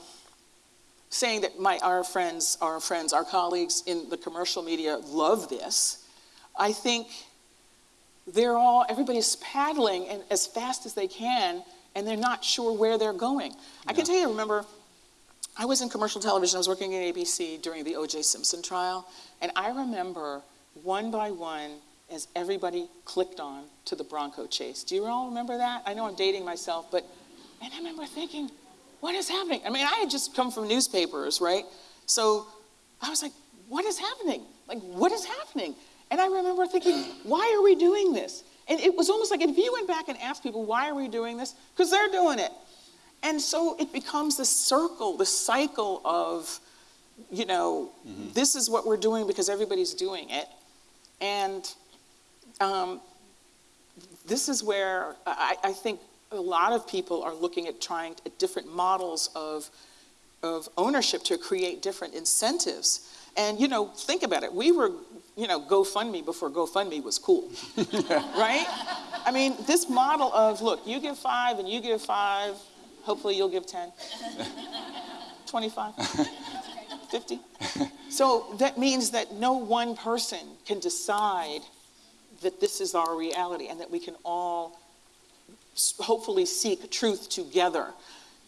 saying that my, our friends, our friends, our colleagues in the commercial media love this. I think they're all, everybody's paddling and as fast as they can, and they're not sure where they're going. I can tell you, remember, I was in commercial television, I was working at ABC during the O.J. Simpson trial, and I remember one by one, as everybody clicked on to the Bronco chase. Do you all remember that? I know I'm dating myself, but, and I remember thinking, what is happening? I mean, I had just come from newspapers, right? So I was like, what is happening? Like, what is happening? And I remember thinking, why are we doing this? And it was almost like if you went back and asked people, why are we doing this? Because they're doing it. And so it becomes this circle, this cycle of, you know, mm-hmm. this is what we're doing because everybody's doing it. And um, this is where I, I, think a lot of people are looking at trying at different models of, of ownership to create different incentives. And, you know, think about it. We were, you know, GoFundMe before GoFundMe was cool, right? I mean, this model of, look, you give five and you give five, hopefully you'll give 10, 25, 50. So that means that no one person can decide that this is our reality and that we can all hopefully seek truth together.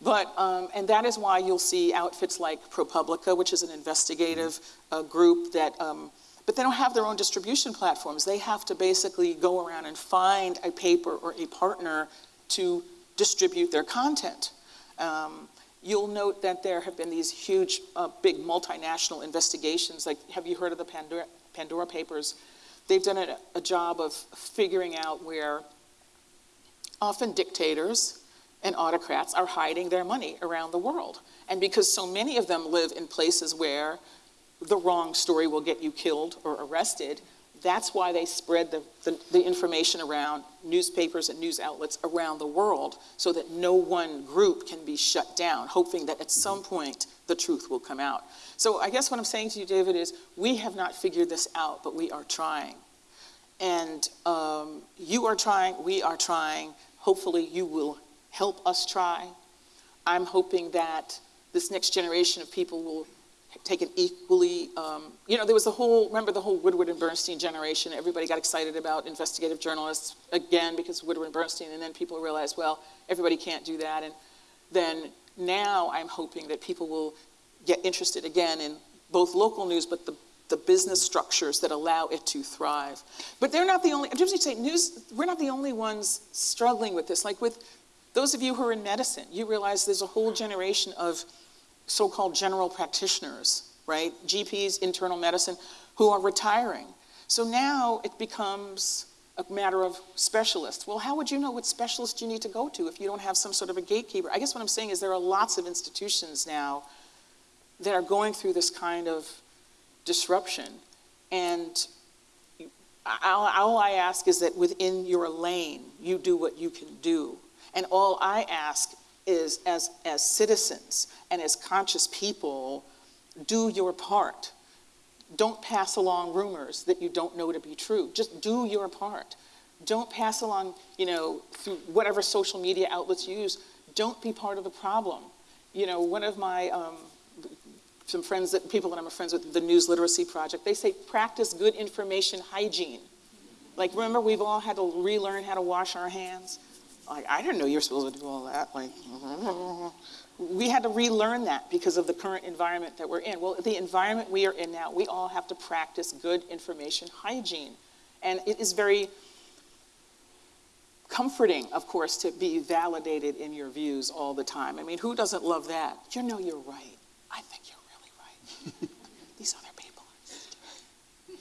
But, um, and that is why you'll see outfits like ProPublica, which is an investigative uh, group that, um, but they don't have their own distribution platforms. They have to basically go around and find a paper or a partner to distribute their content. Um, you'll note that there have been these huge, uh, big multinational investigations. Like, have you heard of the Pandora, Pandora Papers? They've done a, a job of figuring out where often dictators and autocrats are hiding their money around the world. And because so many of them live in places where the wrong story will get you killed or arrested, that's why they spread the, the, the, information around newspapers and news outlets around the world so that no one group can be shut down, hoping that at some point the truth will come out. So I guess what I'm saying to you, David, is we have not figured this out, but we are trying. And um, you are trying, we are trying. Hopefully, you will help us try. I'm hoping that this next generation of people will take an equally, um, you know, there was the whole, remember the whole Woodward and Bernstein generation? Everybody got excited about investigative journalists again because Woodward and Bernstein, and then people realized, well, everybody can't do that. And then now I'm hoping that people will get interested again in both local news, but the, the business structures that allow it to thrive. But they're not the only, I'm just gonna say news, we're not the only ones struggling with this. Like with those of you who are in medicine, you realize there's a whole generation of so-called general practitioners, right? GPs, internal medicine, who are retiring. So now it becomes a matter of specialists. Well, how would you know what specialist you need to go to if you don't have some sort of a gatekeeper? I guess what I'm saying is there are lots of institutions now that are going through this kind of disruption. And all, all I ask is that within your lane, you do what you can do. And all I ask is, as, as citizens and as conscious people, do your part. Don't pass along rumors that you don't know to be true. Just do your part. Don't pass along, you know, through whatever social media outlets you use. Don't be part of the problem. You know, one of my, um, some friends that, people that I'm friends with, the News Literacy Project, they say practice good information hygiene. Like, remember, we've all had to relearn how to wash our hands? Like, I didn't know you're supposed to do all that. Like, we had to relearn that because of the current environment that we're in. Well, the environment we are in now, we all have to practice good information hygiene. And it is very comforting, of course, to be validated in your views all the time. I mean, who doesn't love that? You know you're right. I think you're really right. These other people are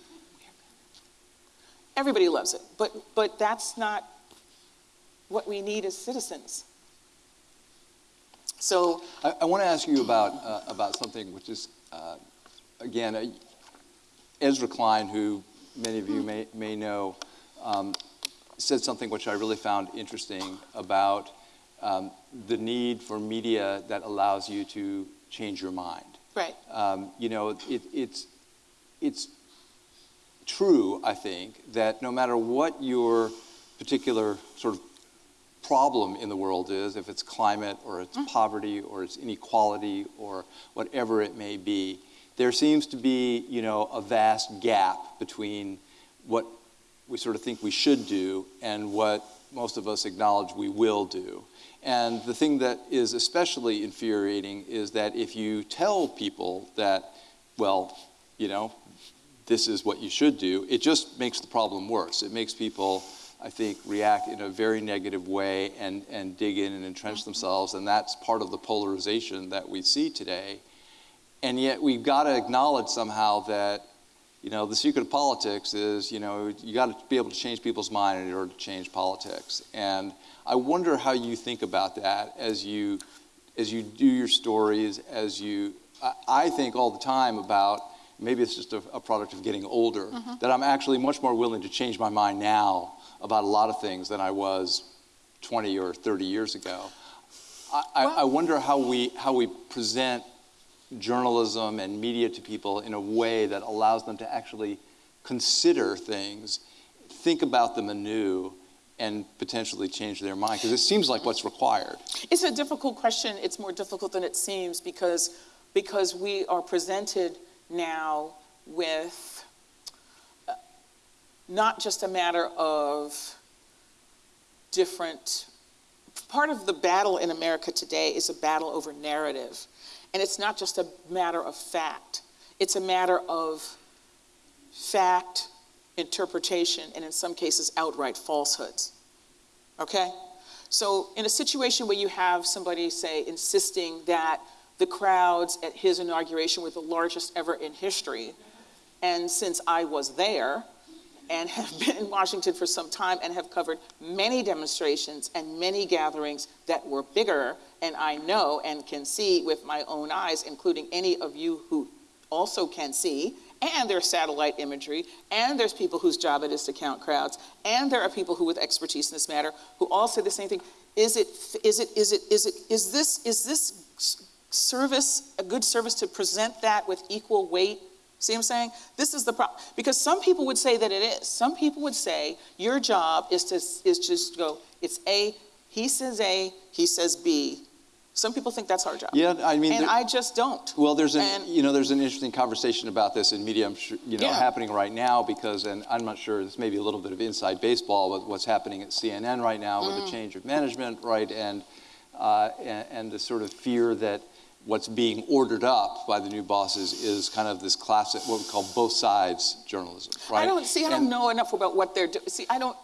Everybody loves it, but, but that's not what we need as citizens. So I, I want to ask you about uh, about something which is uh, again uh, Ezra Klein, who many of you may may know, um, said something which I really found interesting about um, the need for media that allows you to change your mind. Right. Um, you know, it, it's it's true, I think, that no matter what your particular sort of problem in the world is, if it's climate or it's mm. poverty or it's inequality or whatever it may be, there seems to be, you know, a vast gap between what we sort of think we should do and what most of us acknowledge we will do. And the thing that is especially infuriating is that if you tell people that, well, you know, this is what you should do, it just makes the problem worse. It makes people I think, react in a very negative way and, and dig in and entrench themselves. And that's part of the polarization that we see today. And yet we've got to acknowledge somehow that, you know, the secret of politics is, you know, you got to be able to change people's mind in order to change politics. And I wonder how you think about that as you, as you do your stories, as you, I, I think all the time about, maybe it's just a, a product of getting older, mm -hmm. that I'm actually much more willing to change my mind now about a lot of things than I was 20 or 30 years ago. I, well, I, wonder how we, how we present journalism and media to people in a way that allows them to actually consider things, think about them anew, and potentially change their mind? Because it seems like what's required. It's a difficult question. It's more difficult than it seems because, because we are presented now with not just a matter of different, part of the battle in America today is a battle over narrative. And it's not just a matter of fact, it's a matter of fact, interpretation, and in some cases, outright falsehoods. Okay? So, in a situation where you have somebody, say, insisting that the crowds at his inauguration were the largest ever in history, and since I was there, and have been in Washington for some time and have covered many demonstrations and many gatherings that were bigger. And I know and can see with my own eyes, including any of you who also can see, and there's satellite imagery, and there's people whose job it is to count crowds, and there are people who with expertise in this matter who all say the same thing. Is it, is it, is it, is it, is this, is this service a good service to present that with equal weight See what I'm saying? This is the problem. Because some people would say that it is. Some people would say your job is to is just go, it's A, he says A, he says B. Some people think that's our job. Yeah, I mean, and there, I just don't. Well, there's an and, you know there's an interesting conversation about this in media. I'm sure you know yeah. happening right now because, and I'm not sure this may be a little bit of inside baseball with what's happening at CNN right now mm. with the mm. change of management, right, and, uh, and and the sort of fear that what's being ordered up by the new bosses is kind of this classic, what we call both sides journalism, right? I don't see, I don't know enough about what they're doing. See, I don't,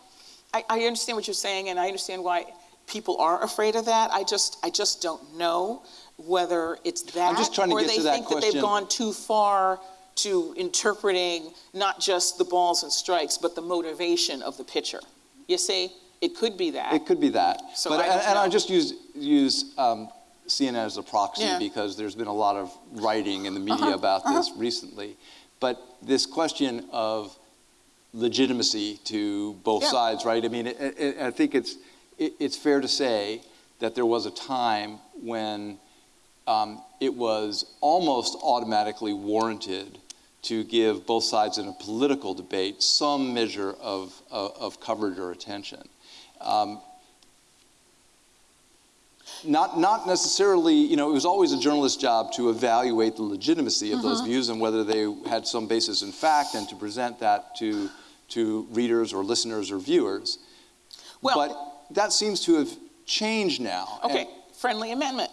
I, I understand what you're saying and I understand why people are afraid of that. I just, I just don't know whether it's that I'm just trying to or get they to that think question. that they've gone too far to interpreting not just the balls and strikes, but the motivation of the pitcher. You see, it could be that. It could be that. So but, I and, and I just use, use um, CNN as a proxy yeah. because there's been a lot of writing in the media uh -huh, about uh -huh. this recently. But this question of legitimacy to both Yeah. sides, right? I mean, it, it, I think it's, it, it's fair to say that there was a time when um, it was almost automatically warranted to give both sides in a political debate some measure of, of, of coverage or attention. Um, not, not necessarily, you know, it was always a journalist's job to evaluate the legitimacy of those mm-hmm. views and whether they had some basis in fact and to present that to, to readers or listeners or viewers. Well- but that seems to have changed now. Okay, And- friendly amendment.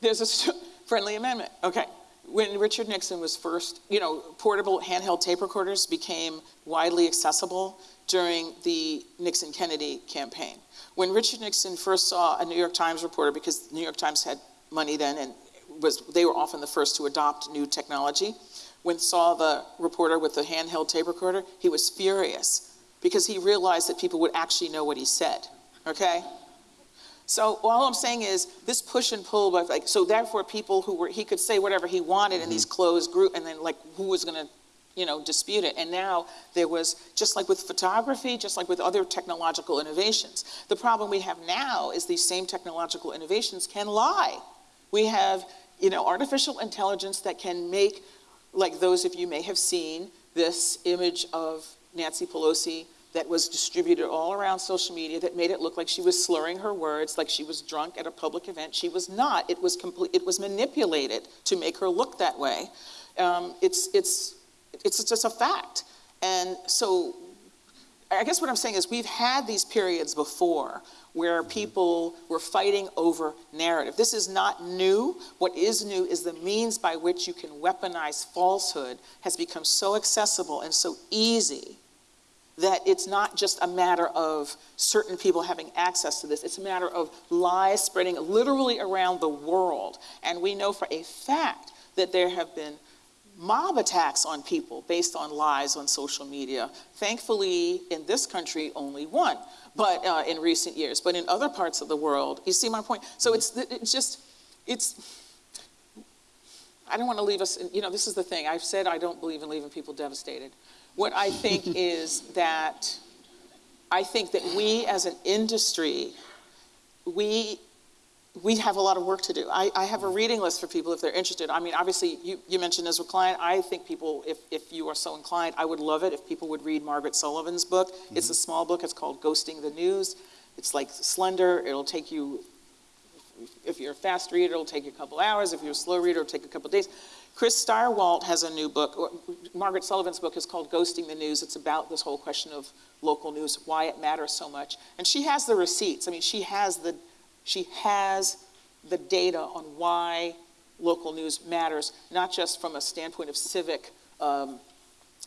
There's a friendly amendment. Okay. When Richard Nixon was first, you know, portable handheld tape recorders became widely accessible during the Nixon Kennedy campaign. When Richard Nixon first saw a New York Times reporter, because the New York Times had money then and was, they were often the first to adopt new technology, when saw the reporter with the handheld tape recorder, he was furious because he realized that people would actually know what he said. Okay? So all I'm saying is this push and pull, but like so therefore people who were he could say whatever he wanted in mm-hmm. these closed group, and then like who was going to, you know, dispute it? And now there was just like with photography, just like with other technological innovations. The problem we have now is these same technological innovations can lie. We have you know artificial intelligence that can make, like those of you may have seen this image of Nancy Pelosi that was distributed all around social media that made it look like she was slurring her words, like she was drunk at a public event. She was not. It was complete. It was manipulated to make her look that way. Um, it's it's it's just a fact. And so, I guess what I'm saying is we've had these periods before where mm-hmm. people were fighting over narrative. This is not new. What is new is the means by which you can weaponize falsehood has become so accessible and so easy that it's not just a matter of certain people having access to this. It's a matter of lies spreading literally around the world. And we know for a fact that there have been mob attacks on people based on lies on social media. Thankfully, in this country, only one, but uh, in recent years. But in other parts of the world, you see my point? So it's, it's just, it's, I don't want to leave us, you know, this is the thing. I've said I don't believe in leaving people devastated. What I think is that I think that we as an industry, we we have a lot of work to do. I, I have a reading list for people if they're interested. I mean, obviously, you, you mentioned Ezra Klein. I think people, if, if you are so inclined, I would love it if people would read Margaret Sullivan's book. It's mm-hmm. a small book. It's called Ghosting the News. It's like slender. It'll take you, if you're a fast reader, it'll take you a couple hours. If you're a slow reader, it'll take a couple days. Chris Stirewalt has a new book. Margaret Sullivan's book is called Ghosting the News. It's about this whole question of local news, why it matters so much. And she has the receipts. I mean, she has the, she has the data on why local news matters, not just from a standpoint of civic, um,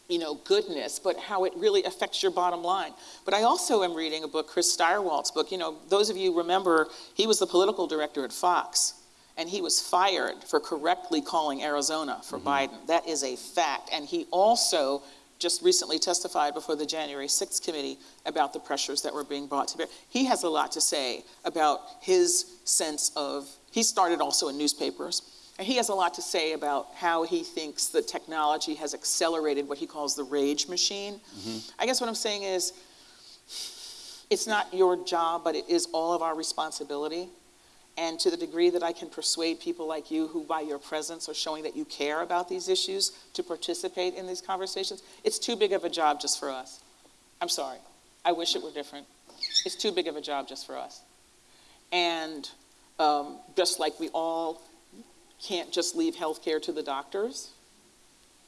you know, goodness, but how it really affects your bottom line. But I also am reading a book, Chris Stirewalt's book. You know, those of you remember, he was the political director at Fox and he was fired for correctly calling Arizona for Biden. That is a fact. And he also just recently testified before the January 6th committee about the pressures that were being brought to bear. He has a lot to say about his sense of, he started also in newspapers, and he has a lot to say about how he thinks the technology has accelerated what he calls the rage machine. Mm-hmm. I guess what I'm saying is, it's not your job, but it is all of our responsibility. And to the degree that I can persuade people like you who, by your presence, are showing that you care about these issues to participate in these conversations, it's too big of a job just for us. I'm sorry. I wish it were different. It's too big of a job just for us. And um, just like we all can't just leave healthcare to the doctors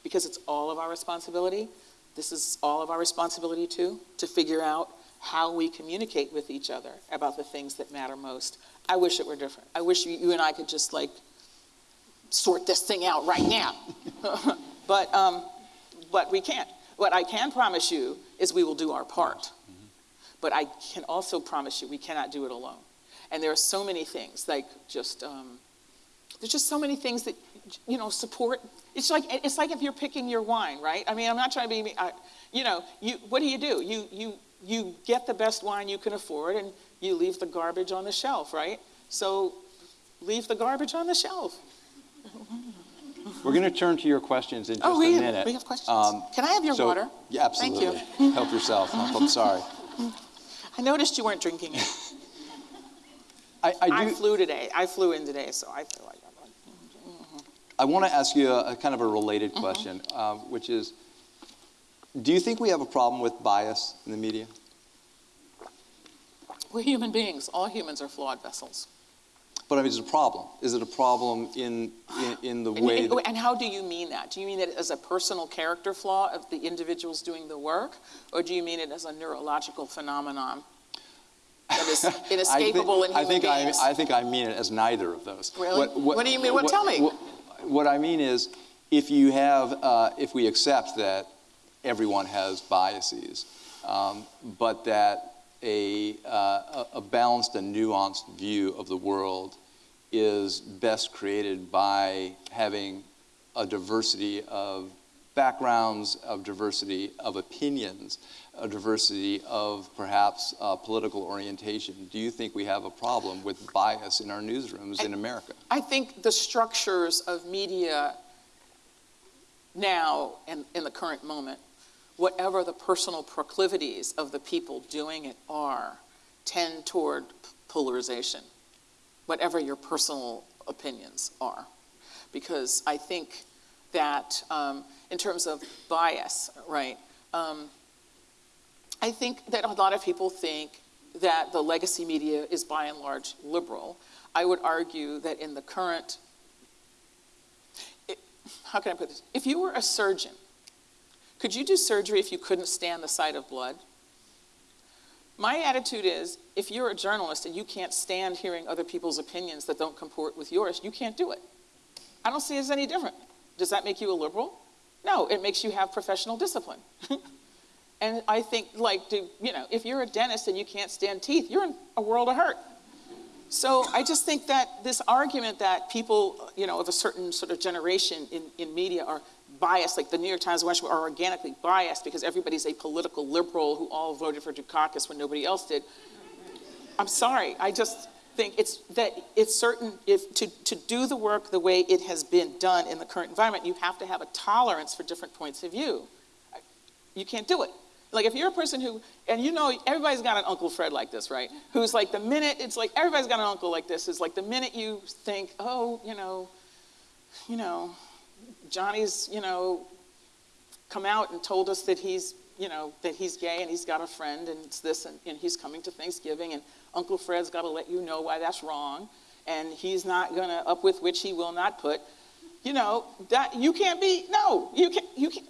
because it's all of our responsibility, this is all of our responsibility too, to figure out how we communicate with each other about the things that matter most. I wish it were different. I wish you, you and I could just like sort this thing out right now. but, um, but we can't. What I can promise you is we will do our part. But I can also promise you we cannot do it alone. And there are so many things, like just, um, there's just so many things that, you know, support. It's like, it's like if you're picking your wine, right? I mean, I'm not trying to be, I, you know, you, what do you do? You, you, you get the best wine you can afford and you leave the garbage on the shelf, right? So leave the garbage on the shelf. We're going to turn to your questions in just Oh, we a minute. we have questions. Um, Can I have your so- water? Yeah, absolutely. Thank you. Help yourself. I'm sorry. I noticed you weren't drinking it. I, I I flew today. I flew in today, so I feel like I'm like, I want to ask you a, a kind of a related Mm-hmm. question, um, which is, do you think we have a problem with bias in the media? We're human beings. All humans are flawed vessels. But I mean, is a problem? Is it a problem in in, in the And, way? and- that- and how do you mean that? Do you mean it as a personal character flaw of the individuals doing the work, or do you mean it as a neurological phenomenon that is I think- inescapable in I human think I, beings? I think I mean it as neither of those. Really? What do you mean? What- tell me. What, what I mean is, if you have, uh, if we accept that everyone has biases, um, but that a, uh, a a balanced and nuanced view of the world is best created by having a diversity of backgrounds, of diversity of opinions, a diversity of perhaps uh, political orientation. Do you think we have a problem with bias in our newsrooms in America? I think the structures of media now and in the current moment, whatever the personal proclivities of the people doing it are, tend toward polarization, whatever your personal opinions are. Because I think that um, in terms of bias, right, um, I think that a lot of people think that the legacy media is by and large liberal. I would argue that in the current, it, how can I put this? If you were a surgeon, could you do surgery if you couldn't stand the sight of blood? My attitude is if you're a journalist and you can't stand hearing other people's opinions that don't comport with yours, you can't do it. I don't see it as any different. Does that make you a liberal? No, it makes you have professional discipline. and I think, like, do, you know, if you're a dentist and you can't stand teeth, you're in a world of hurt. So I just think that this argument that people, you know, of a certain sort of generation in, in media are biased, like the New York Times and Washington, are organically biased because everybody's a political liberal who all voted for Dukakis when nobody else did. I'm sorry. I just think it's that it's certain if to, to do the work the way it has been done in the current environment, you have to have a tolerance for different points of view. You can't do it. Like if you're a person who, and you know, everybody's got an Uncle Fred like this, right? Who's like the minute, it's like everybody's got an uncle like this, is like the minute you think, oh, you know, you know, Johnny's, you know, come out and told us that he's, you know, that he's gay and he's got a friend and it's this and, and he's coming to Thanksgiving and Uncle Fred's got to let you know why that's wrong and he's not going to up with which he will not put. You know, that you can't be, no, you can't, you can't.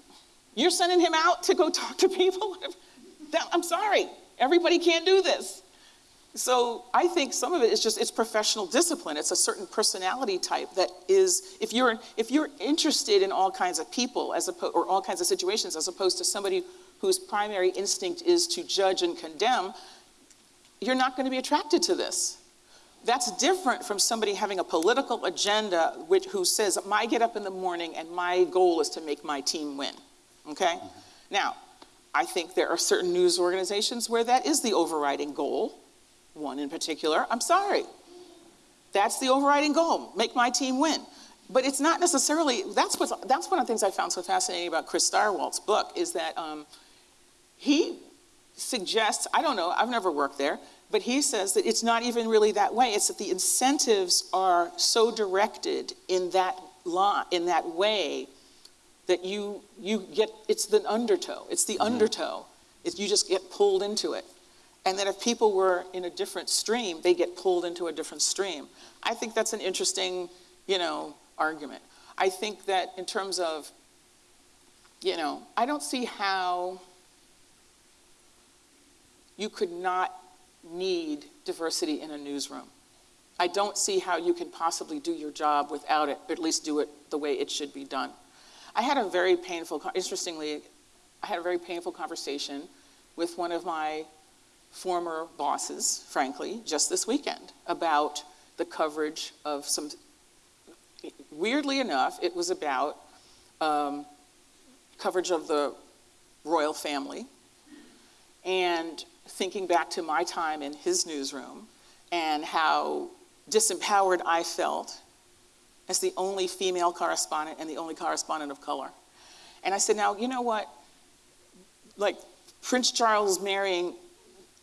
You're sending him out to go talk to people? I'm sorry. Everybody can't do this. So I think some of it is just it's professional discipline. It's a certain personality type that is if you're if you're interested in all kinds of people as opposed or all kinds of situations as opposed to somebody whose primary instinct is to judge and condemn, you're not going to be attracted to this. That's different from somebody having a political agenda which, who says, I get up in the morning and my goal is to make my team win. Okay? Mm-hmm. Now, I think there are certain news organizations where that is the overriding goal. One in particular, I'm sorry. That's the overriding goal, make my team win. But it's not necessarily, that's, what's, that's one of the things I found so fascinating about Chris Stirewalt's book is that um, he suggests, I don't know, I've never worked there, but he says that it's not even really that way. It's that the incentives are so directed in that law, in that way, that you you get it's the undertow. It's the undertow. It's, you just get pulled into it. And that if people were in a different stream, they get pulled into a different stream. I think that's an interesting, you know, argument. I think that in terms of, you know, I don't see how you could not need diversity in a newsroom. I don't see how you can possibly do your job without it, or at least do it the way it should be done. I had a very painful, interestingly, I had a very painful conversation with one of my former bosses, frankly, just this weekend about the coverage of some, weirdly enough, it was about um, coverage of the royal family and thinking back to my time in his newsroom and how disempowered I felt as the only female correspondent and the only correspondent of color. And I said, now, you know what? Like, Prince Charles marrying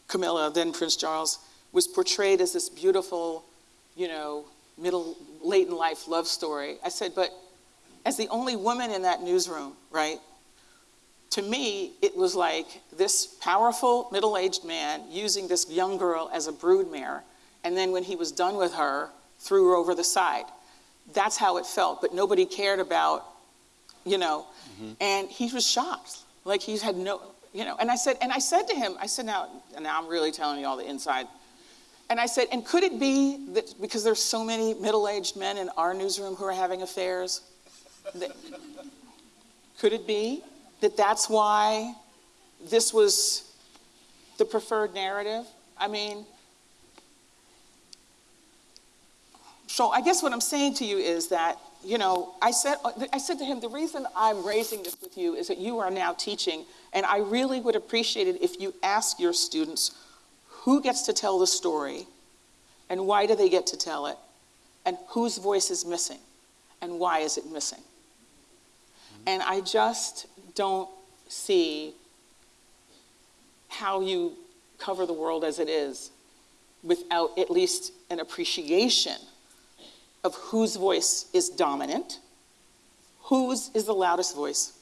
Camilla, then Prince Charles, was portrayed as this beautiful, you know, middle, late in life love story. I said, but as the only woman in that newsroom, right? To me, it was like this powerful middle aged man using this young girl as a broodmare, and then when he was done with her, threw her over the side. That's how it felt, but nobody cared about, you know, mm-hmm. and he was shocked. Like he had no, you know, and I said, and I said to him, I said, now, now I'm really telling you all the inside. And I said, and could it be that because there's so many middle-aged men in our newsroom who are having affairs, that, could it be that that's why this was the preferred narrative? I mean, so I guess what I'm saying to you is that, you know, I said, I said to him, the reason I'm raising this with you is that you are now teaching, and I really would appreciate it if you ask your students who gets to tell the story and why do they get to tell it, and whose voice is missing and why is it missing. Mm-hmm. And I just don't see how you cover the world as it is without at least an appreciation of whose voice is dominant, whose is the loudest voice,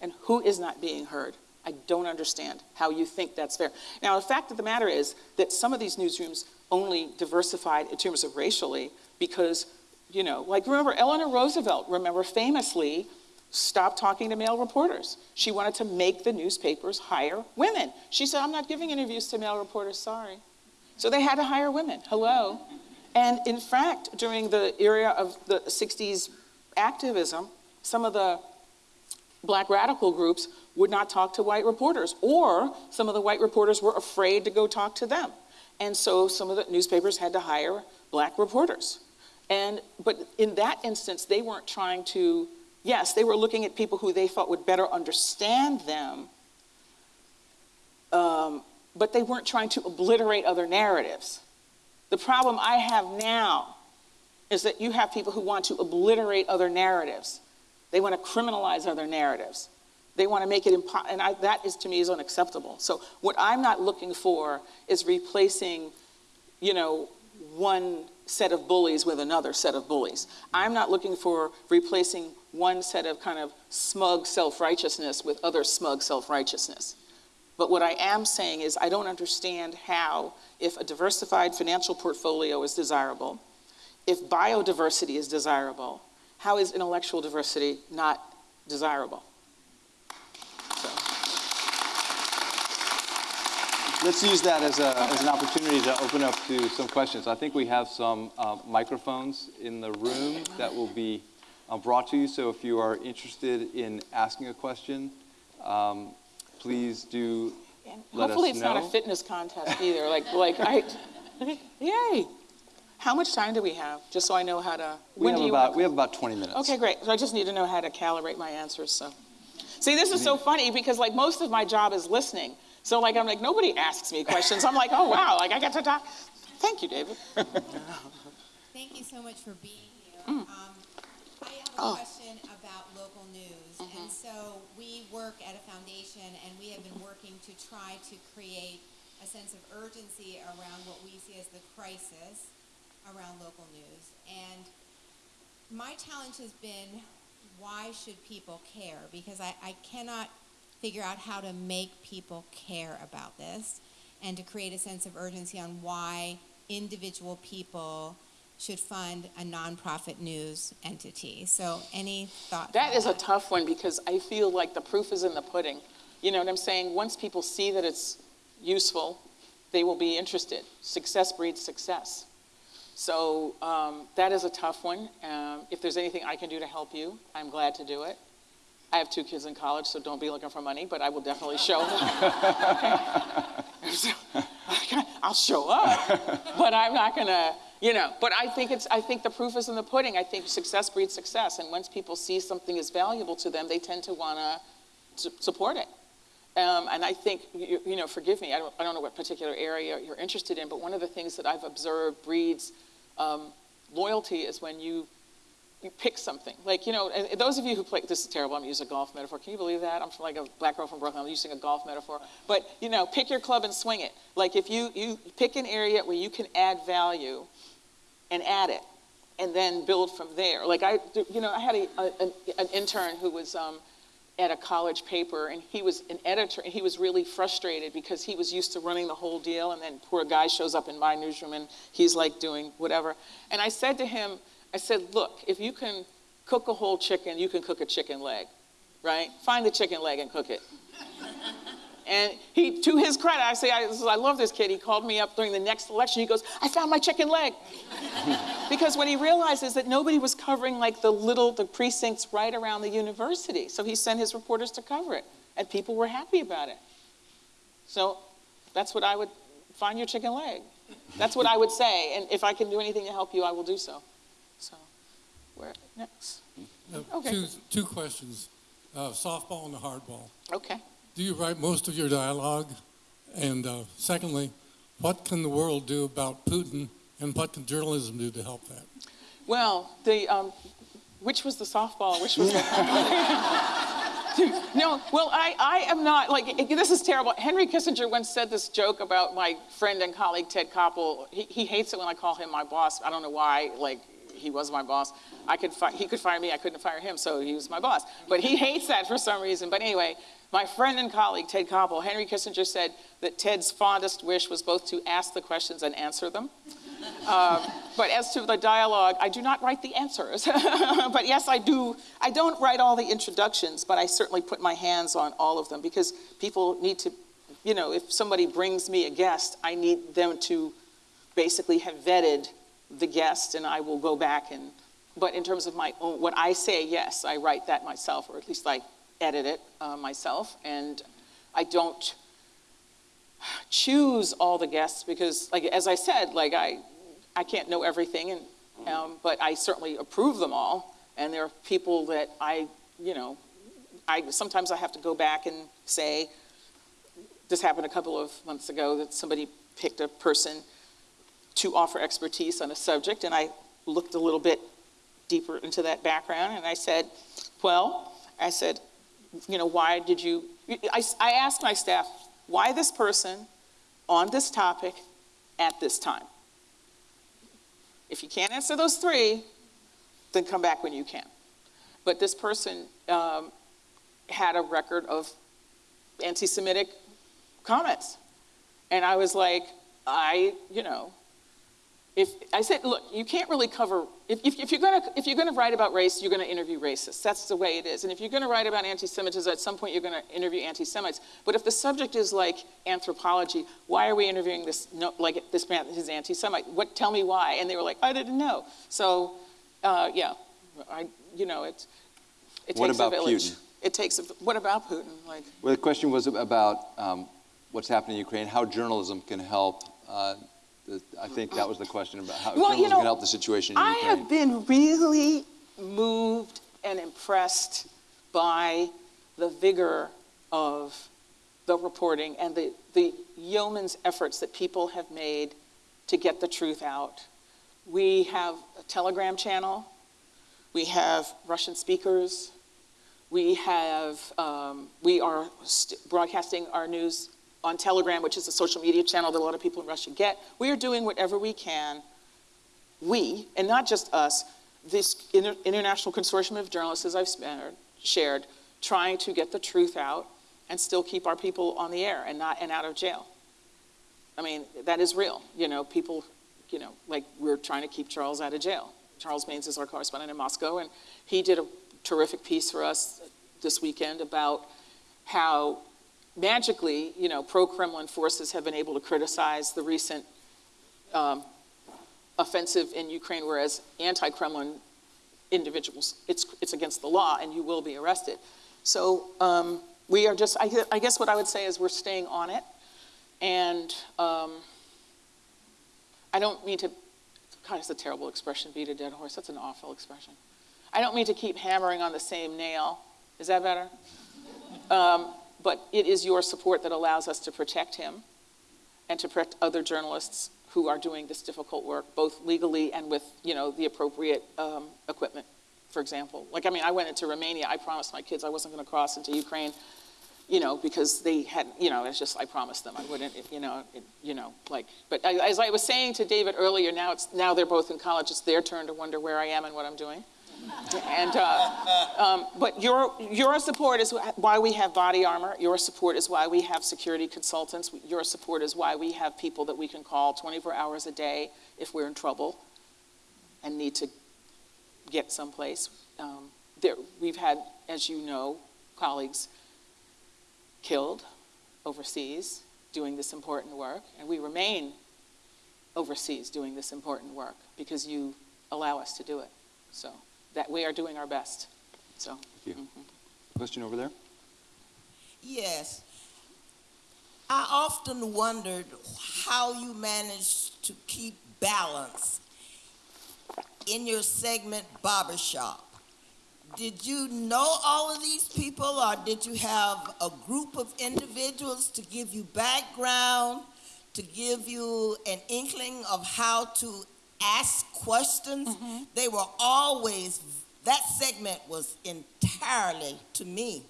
and who is not being heard. I don't understand how you think that's fair. Now, the fact of the matter is that some of these newsrooms only diversified in terms of racially because, you know, like remember Eleanor Roosevelt, remember famously stopped talking to male reporters. She wanted to make the newspapers hire women. She said, I'm not giving interviews to male reporters, sorry. So they had to hire women. Hello. And in fact, during the era of the 60s activism, some of the black radical groups would not talk to white reporters, or some of the white reporters were afraid to go talk to them. And so some of the newspapers had to hire black reporters. And, but in that instance, they weren't trying to yes, they were looking at people who they thought would better understand them, um, but they weren't trying to obliterate other narratives. The problem I have now is that you have people who want to obliterate other narratives. They want to criminalize other narratives. They want to make it impossible, and I, that is to me is unacceptable. So what I'm not looking for is replacing, you know, one set of bullies with another set of bullies. I'm not looking for replacing one set of kind of smug self-righteousness with other smug self-righteousness. But what I am saying is I don't understand how, if a diversified financial portfolio is desirable, if biodiversity is desirable, how is intellectual diversity not desirable? Let's use that as, a, as an opportunity to open up to some questions. I think we have some uh, microphones in the room that will be uh, brought to you. So if you are interested in asking a question, um, please do and let hopefully it's not a fitness contest either. like, like I, yay. How much time do we have? Just so I know how to. We have about we have about 20 minutes. Okay, great. So I just need to know how to calibrate my answers. So, see, this is so funny because like most of my job is listening. So like I'm like nobody asks me questions. I'm like, oh wow, like I got to talk. Thank you, David. Thank you so much for being here. Mm. Um, I have a oh. question about local news, mm-hmm. Mm-hmm. and so we work at a foundation, and we have been working to try to create a sense of urgency around what we see as the crisis around local news. And my challenge has been, why should people care? Because I, I cannot figure out how to make people care about this and to create a sense of urgency on why individual people should fund a nonprofit news entity. So any thoughts? That is that? a tough one because I feel like the proof is in the pudding. You know what I'm saying? Once people see that it's useful, they will be interested. Success breeds success. So um, that is a tough one. Um, if there's anything I can do to help you, I'm glad to do it. I have two kids in college, so don't be looking for money, but I will definitely show. I'll show up, but I'm not gonna, you know. But I think it's. I think the proof is in the pudding. I think success breeds success, and once people see something is valuable to them, they tend to wanna support it. Um, and I think, you, you, know, forgive me, I don't, I don't know what particular area you're interested in, but one of the things that I've observed breeds um, loyalty is when you you pick something. Like, you know, and those of you who play, this is terrible, I'm using a golf metaphor. Can you believe that? I'm like a black girl from Brooklyn, I'm using a golf metaphor. But, you know, pick your club and swing it. Like if you, you pick an area where you can add value and add it and then build from there. Like I, you know, I had a, a, an, intern who was um, at a college paper and he was an editor and he was really frustrated because he was used to running the whole deal and then poor guy shows up in my newsroom and he's like doing whatever. And I said to him, I said, look, if you can cook a whole chicken, you can cook a chicken leg, right? Find the chicken leg and cook it. And he, to his credit, I say, I, I love this kid. He called me up during the next election. He goes, I found my chicken leg. because what he realized is that nobody was covering like the little, the precincts right around the university. So he sent his reporters to cover it. And people were happy about it. So that's what I would, find your chicken leg. That's what I would say. And if I can do anything to help you, I will do so. So, where next? Okay. Two, two questions, uh, softball and the hardball. Okay. Do you write most of your dialogue? And uh, secondly, what can the world do about Putin and what can journalism do to help that? Well, the um, which was the softball? Which was the no? Well, I, I am not like this is terrible. Henry Kissinger once said this joke about my friend and colleague Ted Koppel. He, he hates it when I call him my boss. I don't know why. Like he was my boss. I could he could fire me. I couldn't fire him, so he was my boss. But he hates that for some reason. But anyway, my friend and colleague Ted Koppel, Henry Kissinger said that Ted's fondest wish was both to ask the questions and answer them. Um, but as to the dialogue, I do not write the answers. but yes, I do. I don't write all the introductions, but I certainly put my hands on all of them because people need to, you know, if somebody brings me a guest, I need them to basically have vetted the guest, and I will go back and. But in terms of my own, what I say, yes, I write that myself, or at least I edit it uh, myself, and I don't choose all the guests because, like as I said, like I, I can't know everything, and um, but I certainly approve them all. And there are people that I, you know, I sometimes I have to go back and say, this happened a couple of months ago that somebody picked a person to offer expertise on a subject, and I looked a little bit deeper into that background, and I said, well, I said, you know, why did you? I, I asked my staff, why this person on this topic at this time? If you can't answer those three, then come back when you can. But this person um, had a record of anti Semitic comments. And I was like, I, you know, if I said, look, you can't really cover, if, if, if you're gonna, if you're gonna write about race, you're gonna interview racists. That's the way it is. And if you're gonna write about anti-Semitism, at some point you're gonna interview anti-Semites. But if the subject is like anthropology, why are we interviewing this, no, like this man is anti-Semite? What, tell me why. And they were like, I didn't know. So, uh, yeah, I, you know, it, it What takes about a village. Putin? It takes a, what about Putin? Like, Well, the question was about um, what's happening in Ukraine, how journalism can help. Uh, I think that was the question about how Well, you know, can help the situation in I Ukraine. have been really moved and impressed by the vigor of the reporting and the, the yeoman's efforts that people have made to get the truth out. We have a Telegram channel, we have Russian speakers, we have, um, we are st- broadcasting our news on Telegram, which is a social media channel that a lot of people in Russia get. We are doing whatever we can we, and not just us, this inter- international consortium of journalists, as I've shared, trying to get the truth out and still keep our people on the air and not and out of jail. I mean, that is real. You know, people, you know, like we're trying to keep Charles out of jail. Charles Maynes is our correspondent in Moscow, and he did a terrific piece for us this weekend about how magically, you know, pro-Kremlin forces have been able to criticize the recent um, offensive in Ukraine, whereas anti-Kremlin individuals, it's, it's against the law and you will be arrested. So um, we are just, I, I guess what I would say is we're staying on it. And um, I don't mean to, God, it's a terrible expression, beat a dead horse. That's an awful expression. I don't mean to keep hammering on the same nail. Is that better? Um, but it is your support that allows us to protect him and to protect other journalists who are doing this difficult work, both legally and with, you know, the appropriate um, equipment. for example. Like, I mean, I went into Romania, I promised my kids I wasn't going to cross into Ukraine, you know, because they had, you know, it's just, I promised them I wouldn't, you know, it, you know, like, but I, as I was saying to David earlier, now it's, now they're both in college, it's their turn to wonder where I am and what I'm doing. And, uh, um, but your, your support is why we have body armor. Your support is why we have security consultants. Your support is why we have people that we can call 24 hours a day if we're in trouble and need to get someplace. Um, there, we've had, as you know, colleagues killed overseas doing this important work, and we remain overseas doing this important work because you allow us to do it. So that we are doing our best. So. Thank you. Mm-hmm. Question over there? Yes. I often wondered how you managed to keep balance in your segment Barbershop. Did you know all of these people, or did you have a group of individuals to give you background, to give you an inkling of how to ask questions? Mm-hmm. They were always, that segment was entirely, to me,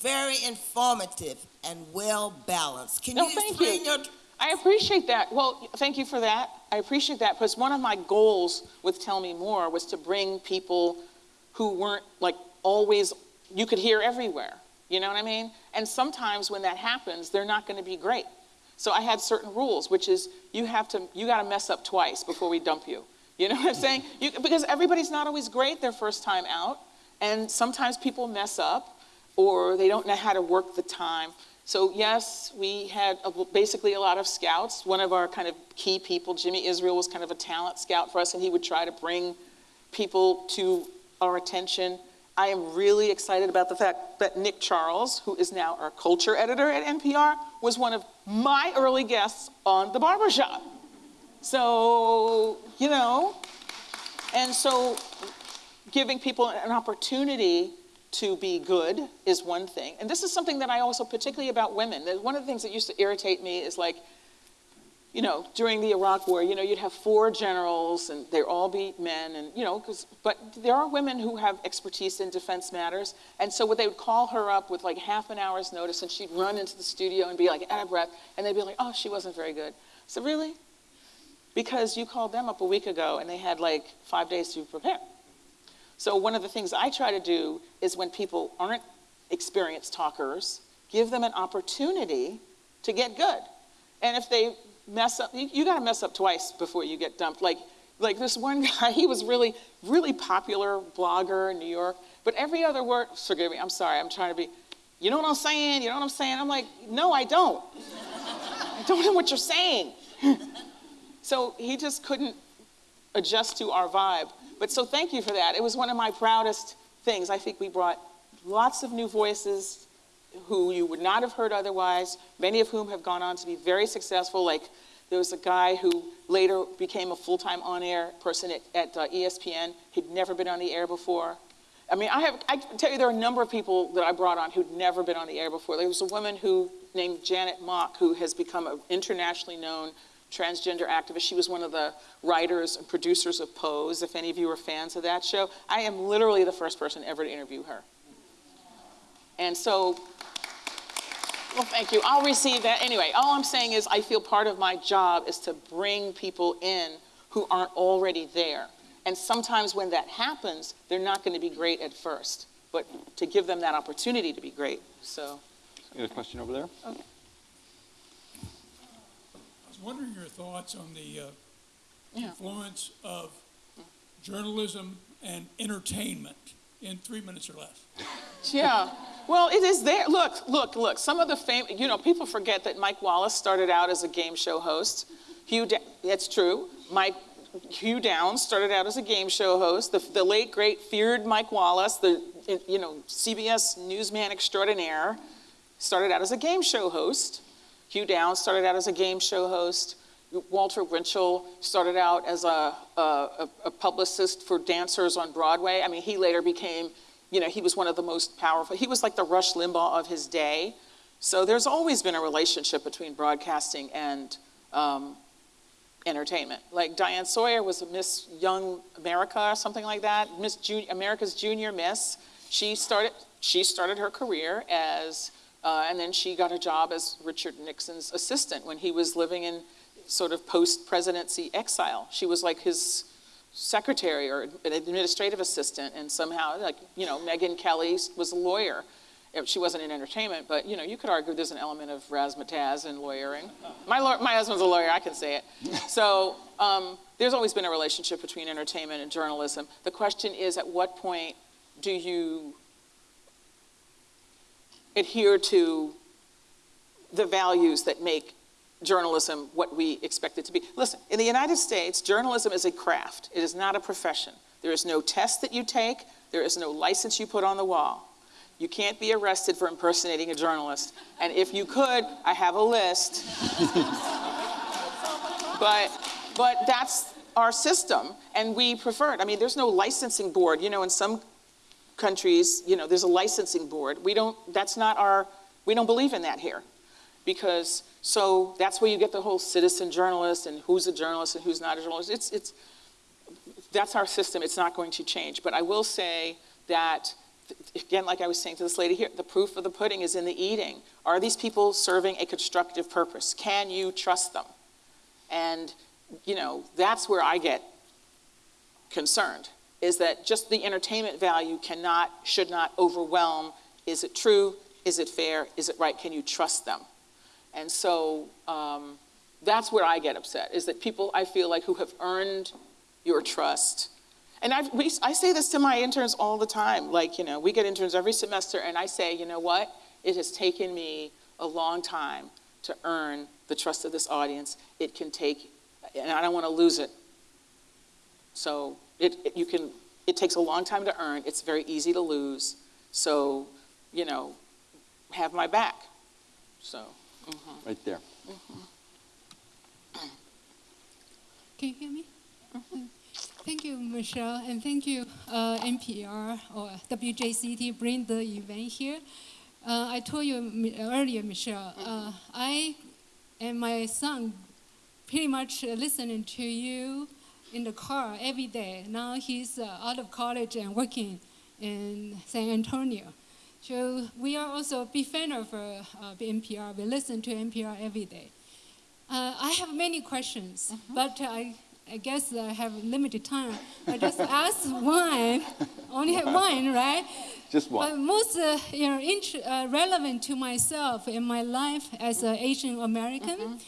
very informative and well balanced. Can No, you thank explain you. your I appreciate that. Well, thank you for that. I appreciate that because one of my goals with Tell Me More was to bring people who weren't like always, you could hear everywhere. You know what I mean? And sometimes when that happens, they're not going to be great. So I had certain rules, which is you have to, you got to mess up twice before we dump you. You know what I'm saying? You, because everybody's not always great their first time out. And sometimes people mess up or they don't know how to work the time. So yes, we had a, basically a lot of scouts. One of our kind of key people, Jimmy Israel, was kind of a talent scout for us, and he would try to bring people to our attention. I am really excited about the fact that Nick Charles, who is now our culture editor at NPR, was one of my early guests on The Barbershop. So, you know, and so giving people an opportunity to be good is one thing. And this is something that I also, particularly about women, one of the things that used to irritate me is like, you know, during the Iraq War, you know, you'd have four generals and they'd all be men and, you know, 'cause- but there are women who have expertise in defense matters. And so what they would call her up with like half an hour's notice and she'd run into the studio and be like out of breath and they'd be like, oh, she wasn't very good. So really? Because you called them up a week ago and they had like five days to prepare. So one of the things I try to do is when people aren't experienced talkers, give them an opportunity to get good. And if they mess up, you, you got to mess up twice before you get dumped. Like, like this one guy, he was really, really popular blogger in New York, but every other word, forgive me, I'm sorry, I'm trying to be, you know what I'm saying? You know what I'm saying? I'm like, no, I don't. I don't know what you're saying. so he just couldn't adjust to our vibe. But so thank you for that. It was one of my proudest things. I think we brought lots of new voices who you would not have heard otherwise, many of whom have gone on to be very successful. Like there was a guy who later became a full-time on-air person at, at uh, ESPN. He'd never been on the air before. I mean, I have, I can tell you there are a number of people that I brought on who'd never been on the air before. There was a woman who, named Janet Mock, who has become an internationally known transgender activist. She was one of the writers and producers of Pose, if any of you are fans of that show. I am literally the first person ever to interview her. And so, well, thank you. I'll receive that. Anyway, all I'm saying is I feel part of my job is to bring people in who aren't already there. And sometimes when that happens, they're not going to be great at first, but to give them that opportunity to be great. So, You got a question over there? I was wondering your thoughts on the uh, Yeah. influence of journalism and entertainment in three minutes or less. yeah. Well, it is there. Look, look, look. Some of the fame, you know, people forget that Mike Wallace started out as a game show host. Hugh, da- that's true. Mike, Hugh Downs started out as a game show host. The, the late, great, feared Mike Wallace, the, you know, CBS newsman extraordinaire, started out as a game show host. Hugh Downs started out as a game show host. Walter Winchell started out as a, a, a publicist for dancers on Broadway. I mean, he later became, you know, he was one of the most powerful. He was like the Rush Limbaugh of his day. So there's always been a relationship between broadcasting and, um, entertainment. Like Diane Sawyer was a Miss Young America or something like that, Miss Jun- America's Junior Miss. She started, she started her career as, uh, and then she got a job as Richard Nixon's assistant when he was living in sort of post-presidency exile. She was like his secretary or an administrative assistant, and somehow, like, you know, Megyn Kelly was a lawyer. She wasn't in entertainment, but, you know, you could argue there's an element of razzmatazz in lawyering. My, my husband's a lawyer, I can say it. So um, there's always been a relationship between entertainment and journalism. The question is, at what point do you adhere to the values that make journalism what we expect it to be. Listen, in the United States, journalism is a craft. It is not a profession. There is no test that you take. There is no license you put on the wall. You can't be arrested for impersonating a journalist. And if you could, I have a list. but, but that's our system, and we prefer it. I mean, there's no licensing board. You know, in some countries, you know, there's a licensing board. We don't, that's not our, we don't believe in that here. Because, so that's where you get the whole citizen journalist and who's a journalist and who's not a journalist. It's, it's, that's our system. It's not going to change. But I will say that, again, like I was saying to this lady here, the proof of the pudding is in the eating. Are these people serving a constructive purpose? Can you trust them? And, you know, that's where I get concerned, is that just the entertainment value cannot, should not overwhelm, is it true? Is it fair? Is it right? Can you trust them? And so um, that's where I get upset, is that people I feel like who have earned your trust. And I've, we, I say this to my interns all the time. Like, you know, we get interns every semester, and I say, you know what? It has taken me a long time to earn the trust of this audience. It can take, and I don't want to lose it. So it, it, you can, it takes a long time to earn. It's very easy to lose. So, you know, have my back. So. Right there. Can you hear me? Thank you, Michel, and thank you, uh, NPR or WJCT, bring the event here. Uh, I told you earlier, Michel, uh, I and my son pretty much uh, listening to you in the car every day. Now he's uh, out of college and working in San Antonio. So we are also a big fan of uh, uh, NPR. We listen to NPR every day. Uh, I have many questions, but I, I guess I have limited time. I just ask one, only have one, right? Just But one. most uh, you know, int- uh, relevant to myself in my life as an Asian American,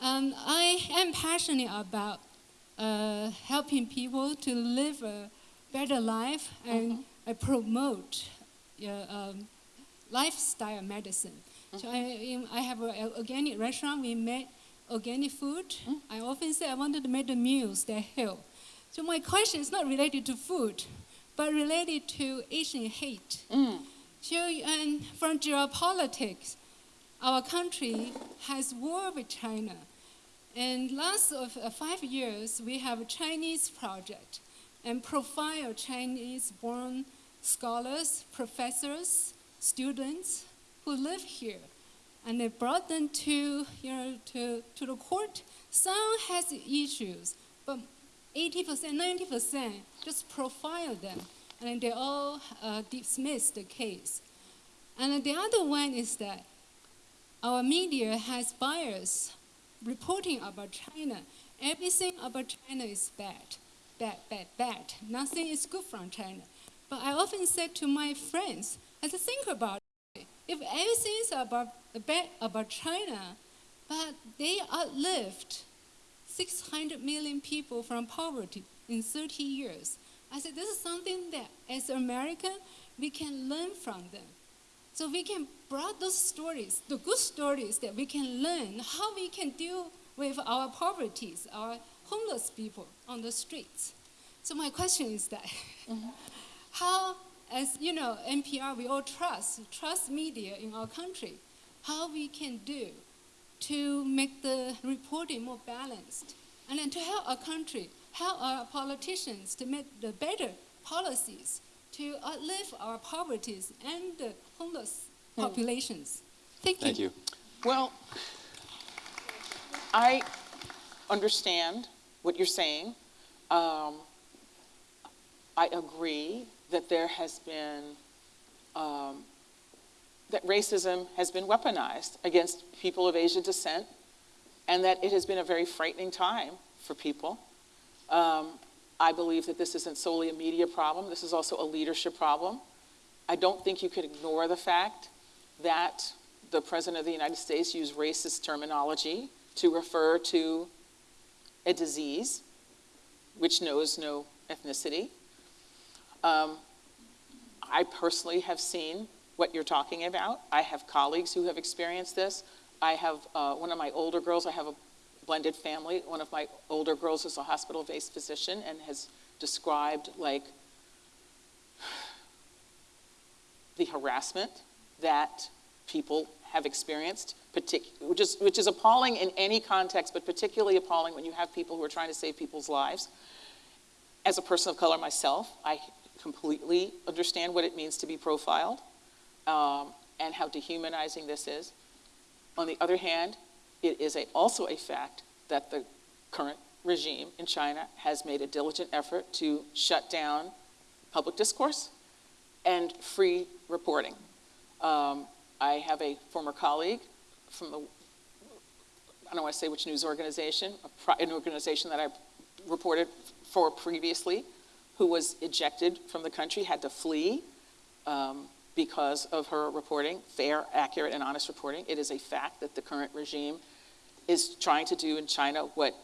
um, I am passionate about uh, helping people to live a better life and I promote uh, um, lifestyle medicine. So I, I have an organic restaurant. We make organic food. I often say I wanted to make the meals that help. So my question is not related to food, but related to Asian hate. So and from geopolitics, our country has war with China. And last of uh, five years, we have a Chinese project and profile Chinese-born scholars, professors, students who live here. And they brought them to, you know, to, to the court. Some has issues, but 80%, 90% just profile them. And they all uh, dismiss the case. And the other one is that our media has bias reporting about China. Everything about China is bad, bad, bad, bad. Nothing is good from China. But I often say to my friends, I say, think about it. If everything is about bad about China, but they outlived 600 million people from poverty in 30 years. I said, this is something that as American, we can learn from them. So we can bring those stories, the good stories that we can learn how we can deal with our poverties, our homeless people on the streets. So my question is that, mm-hmm. How, as you know, NPR, we all trust, trust media in our country, how we can do to make the reporting more balanced, and then to help our country, help our politicians to make the better policies to outlive our poverties and the homeless populations. Thank you. Thank you. Well, I, understand what you're saying. Um, I agree that there has been, um, that racism has been weaponized against people of Asian descent, and that it has been a very frightening time for people. Um, I believe that this isn't solely a media problem, this is also a leadership problem. I don't think you could ignore the fact that the President of the United States used racist terminology to refer to a disease which knows no ethnicity. Um, I personally have seen what you're talking about. I have colleagues who have experienced this. I have uh, one of my older girls, I have a blended family. One of my older girls is a hospital-based physician and has described like the harassment that people have experienced, which, is, which is appalling in any context, but particularly appalling when you have people who are trying to save people's lives. As a person of color myself, I completely understand what it means to be profiled um, and how dehumanizing this is. On the other hand, it is a, also a fact that the current regime in China has made a diligent effort to shut down public discourse and free reporting. Um, I have a former colleague from the, I don't want to say which news organization, an organization that I reported for previously, who was ejected from the country, had to flee um, because of her reporting, fair, accurate, and honest reporting. It is a fact that the current regime is trying to do in China what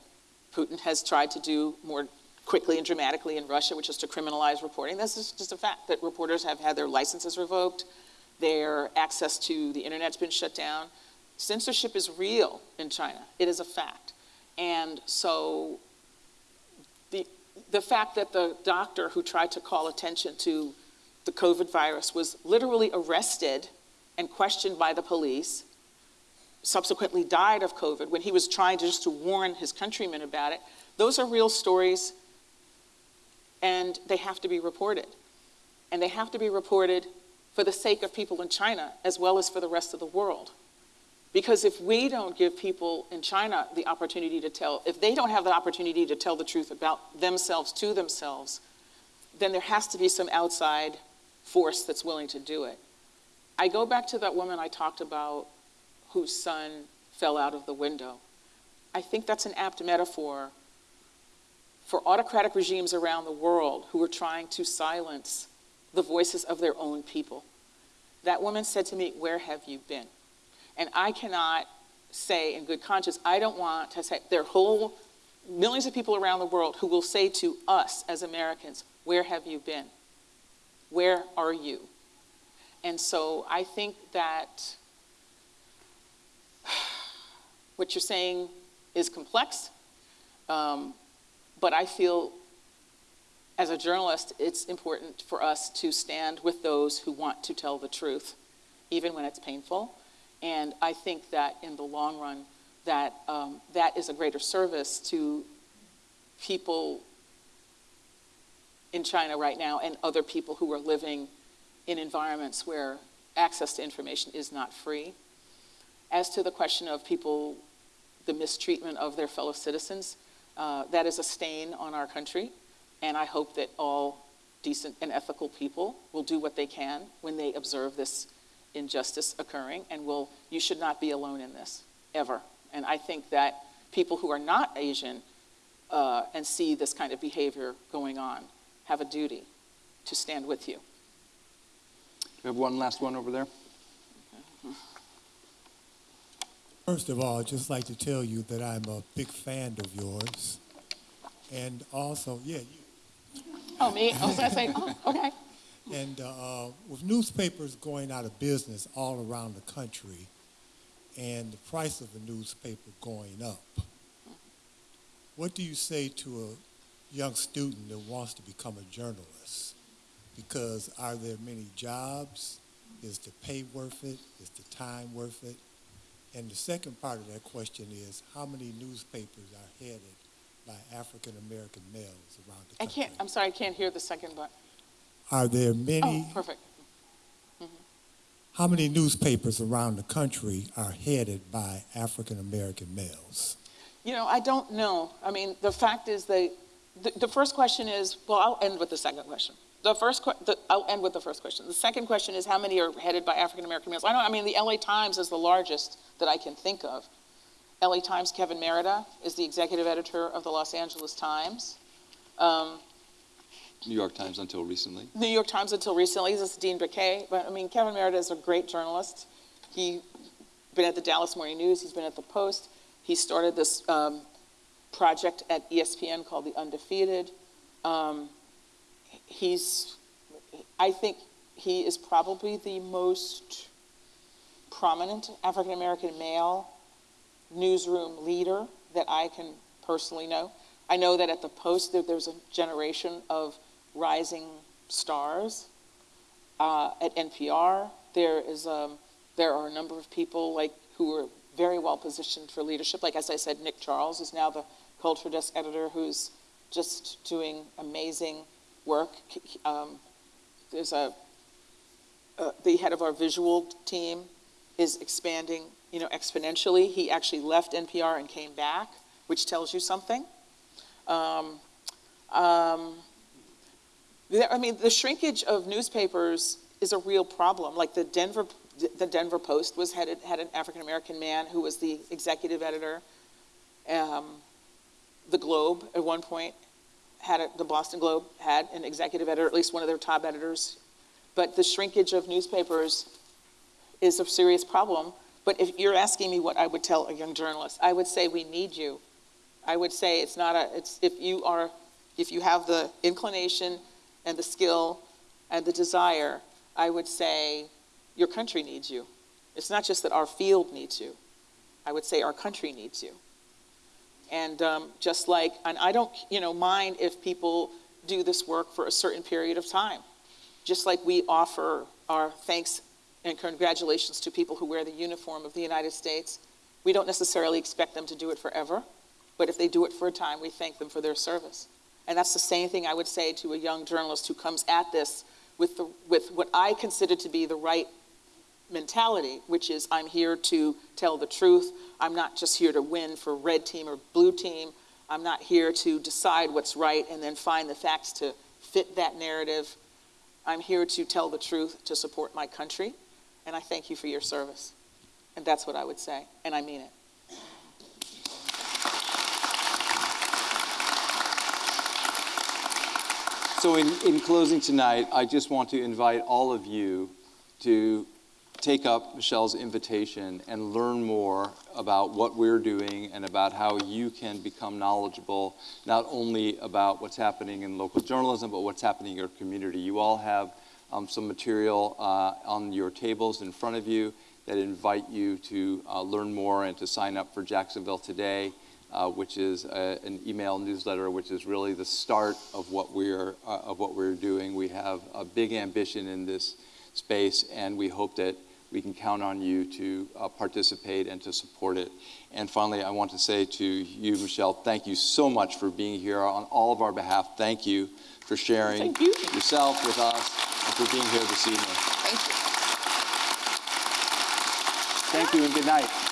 Putin has tried to do more quickly and dramatically in Russia, which is to criminalize reporting. This is just a fact that reporters have had their licenses revoked, their access to the internet's been shut down. Censorship is real in China. It is a fact. And so the, fact that the doctor who tried to call attention to the COVID virus was literally arrested and questioned by the police, subsequently died of COVID when he was trying to just to warn his countrymen about it, those are real stories and they have to be reported. And they have to be reported for the sake of people in China as well as for the rest of the world. Because if we don't give people in China the opportunity to tell, if they don't have the opportunity to tell the truth about themselves to themselves, then there has to be some outside force that's willing to do it. I go back to that woman I talked about whose son fell out of the window. I think that's an apt metaphor for autocratic regimes around the world who are trying to silence the voices of their own people. That woman said to me, Where have you been? And I cannot say in good conscience, I don't want to say, there are whole millions of people around the world who will say to us as Americans, Where have you been? Where are you? And so I think that what you're saying is complex, um, but I feel as a journalist, it's important for us to stand with those who want to tell the truth, even when it's painful. And I think that in the long run, that um, that is a greater service to people in China right now and other people who are living in environments where access to information is not free. As to the question of people, the mistreatment of their fellow citizens, uh, that is a stain on our country. And I hope that all decent and ethical people will do what they can when they observe this injustice occurring. And will, you should not be alone in this, ever. And I think that people who are not Asian uh, and see this kind of behavior going on have a duty to stand with you. We have one last one over there. First of all, I'd just like to tell you that I'm a big fan of yours. And also, yeah, you, Oh, me? I was going to say, oh, okay. And uh, with newspapers going out of business all around the country and the price of a newspaper going up, what do you say to a young student that wants to become a journalist? Because are there many jobs? Is the pay worth it? Is the time worth it? And the second part of that question is how many newspapers are headed by African American males around the country? I can't, I'm sorry, I can't hear the second part. Are there many Oh, perfect. How many newspapers around the country are headed by African American males? You know, I don't know. I mean, the fact is that, the, the first question is, well, I'll end with the second question. The first, the, I'll end with the first question. The second question is, how many are headed by African-American males? I don't, I mean, the LA Times is the largest that I can think of. LA Times, Kevin Merida is the executive editor of the Los Angeles Times. Um, New York Times until recently. New York Times until recently, this is Dean Baquet, but I mean, Kevin Merida is a great journalist. He's been at the Dallas Morning News, he's been at the Post. He started this um, project at ESPN called The Undefeated. Um, he's, I think he is probably the most prominent African American male newsroom leader that I can personally know. I know that at the Post there, there's a generation of rising stars. Uh, at NPR, there is um, there are a number of people like who are very well positioned for leadership. Like as I said, Nick Charles is now the culture desk editor, who's just doing amazing work. Um, there's a uh, the head of our visual team is expanding, you know, exponentially. He actually left NPR and came back, which tells you something. Um, um, I mean, the shrinkage of newspapers is a real problem. Like the Denver, the Denver Post was headed had an African American man who was the executive editor. Um, the Globe at one point had a, the Boston Globe had an executive editor, at least one of their top editors. But the shrinkage of newspapers is a serious problem. But if you're asking me what I would tell a young journalist, I would say we need you. I would say it's not a, it's, if you are, if you have the inclination and the skill and the desire, I would say your country needs you. It's not just that our field needs you. I would say our country needs you. And um, just like, and I don't, you know, mind if people do this work for a certain period of time. Just like we offer our thanks and congratulations to people who wear the uniform of the United States, we don't necessarily expect them to do it forever, but if they do it for a time, we thank them for their service. And that's the same thing I would say to a young journalist who comes at this with, the, with what I consider to be the right mentality, which is I'm here to tell the truth. I'm not just here to win for red team or blue team. I'm not here to decide what's right and then find the facts to fit that narrative. I'm here to tell the truth to support my country, and I thank you for your service. And that's what I would say, and I mean it. So in, in closing tonight, I just want to invite all of you to take up Michel's invitation and learn more about what we're doing and about how you can become knowledgeable, not only about what's happening in local journalism, but what's happening in your community. You all have um, some material uh, on your tables in front of you that invite you to uh, learn more and to sign up for Jacksonville Today uh, which is a, an email newsletter, which is really the start of what we're uh, of what we're doing. We have a big ambition in this space, and we hope that we can count on you to uh, participate and to support it. And finally, I want to say to you, Michel, thank you so much for being here on all of our behalf. Thank you for sharing you. yourself with us and for being here this evening. Thank you. Thank you and good night.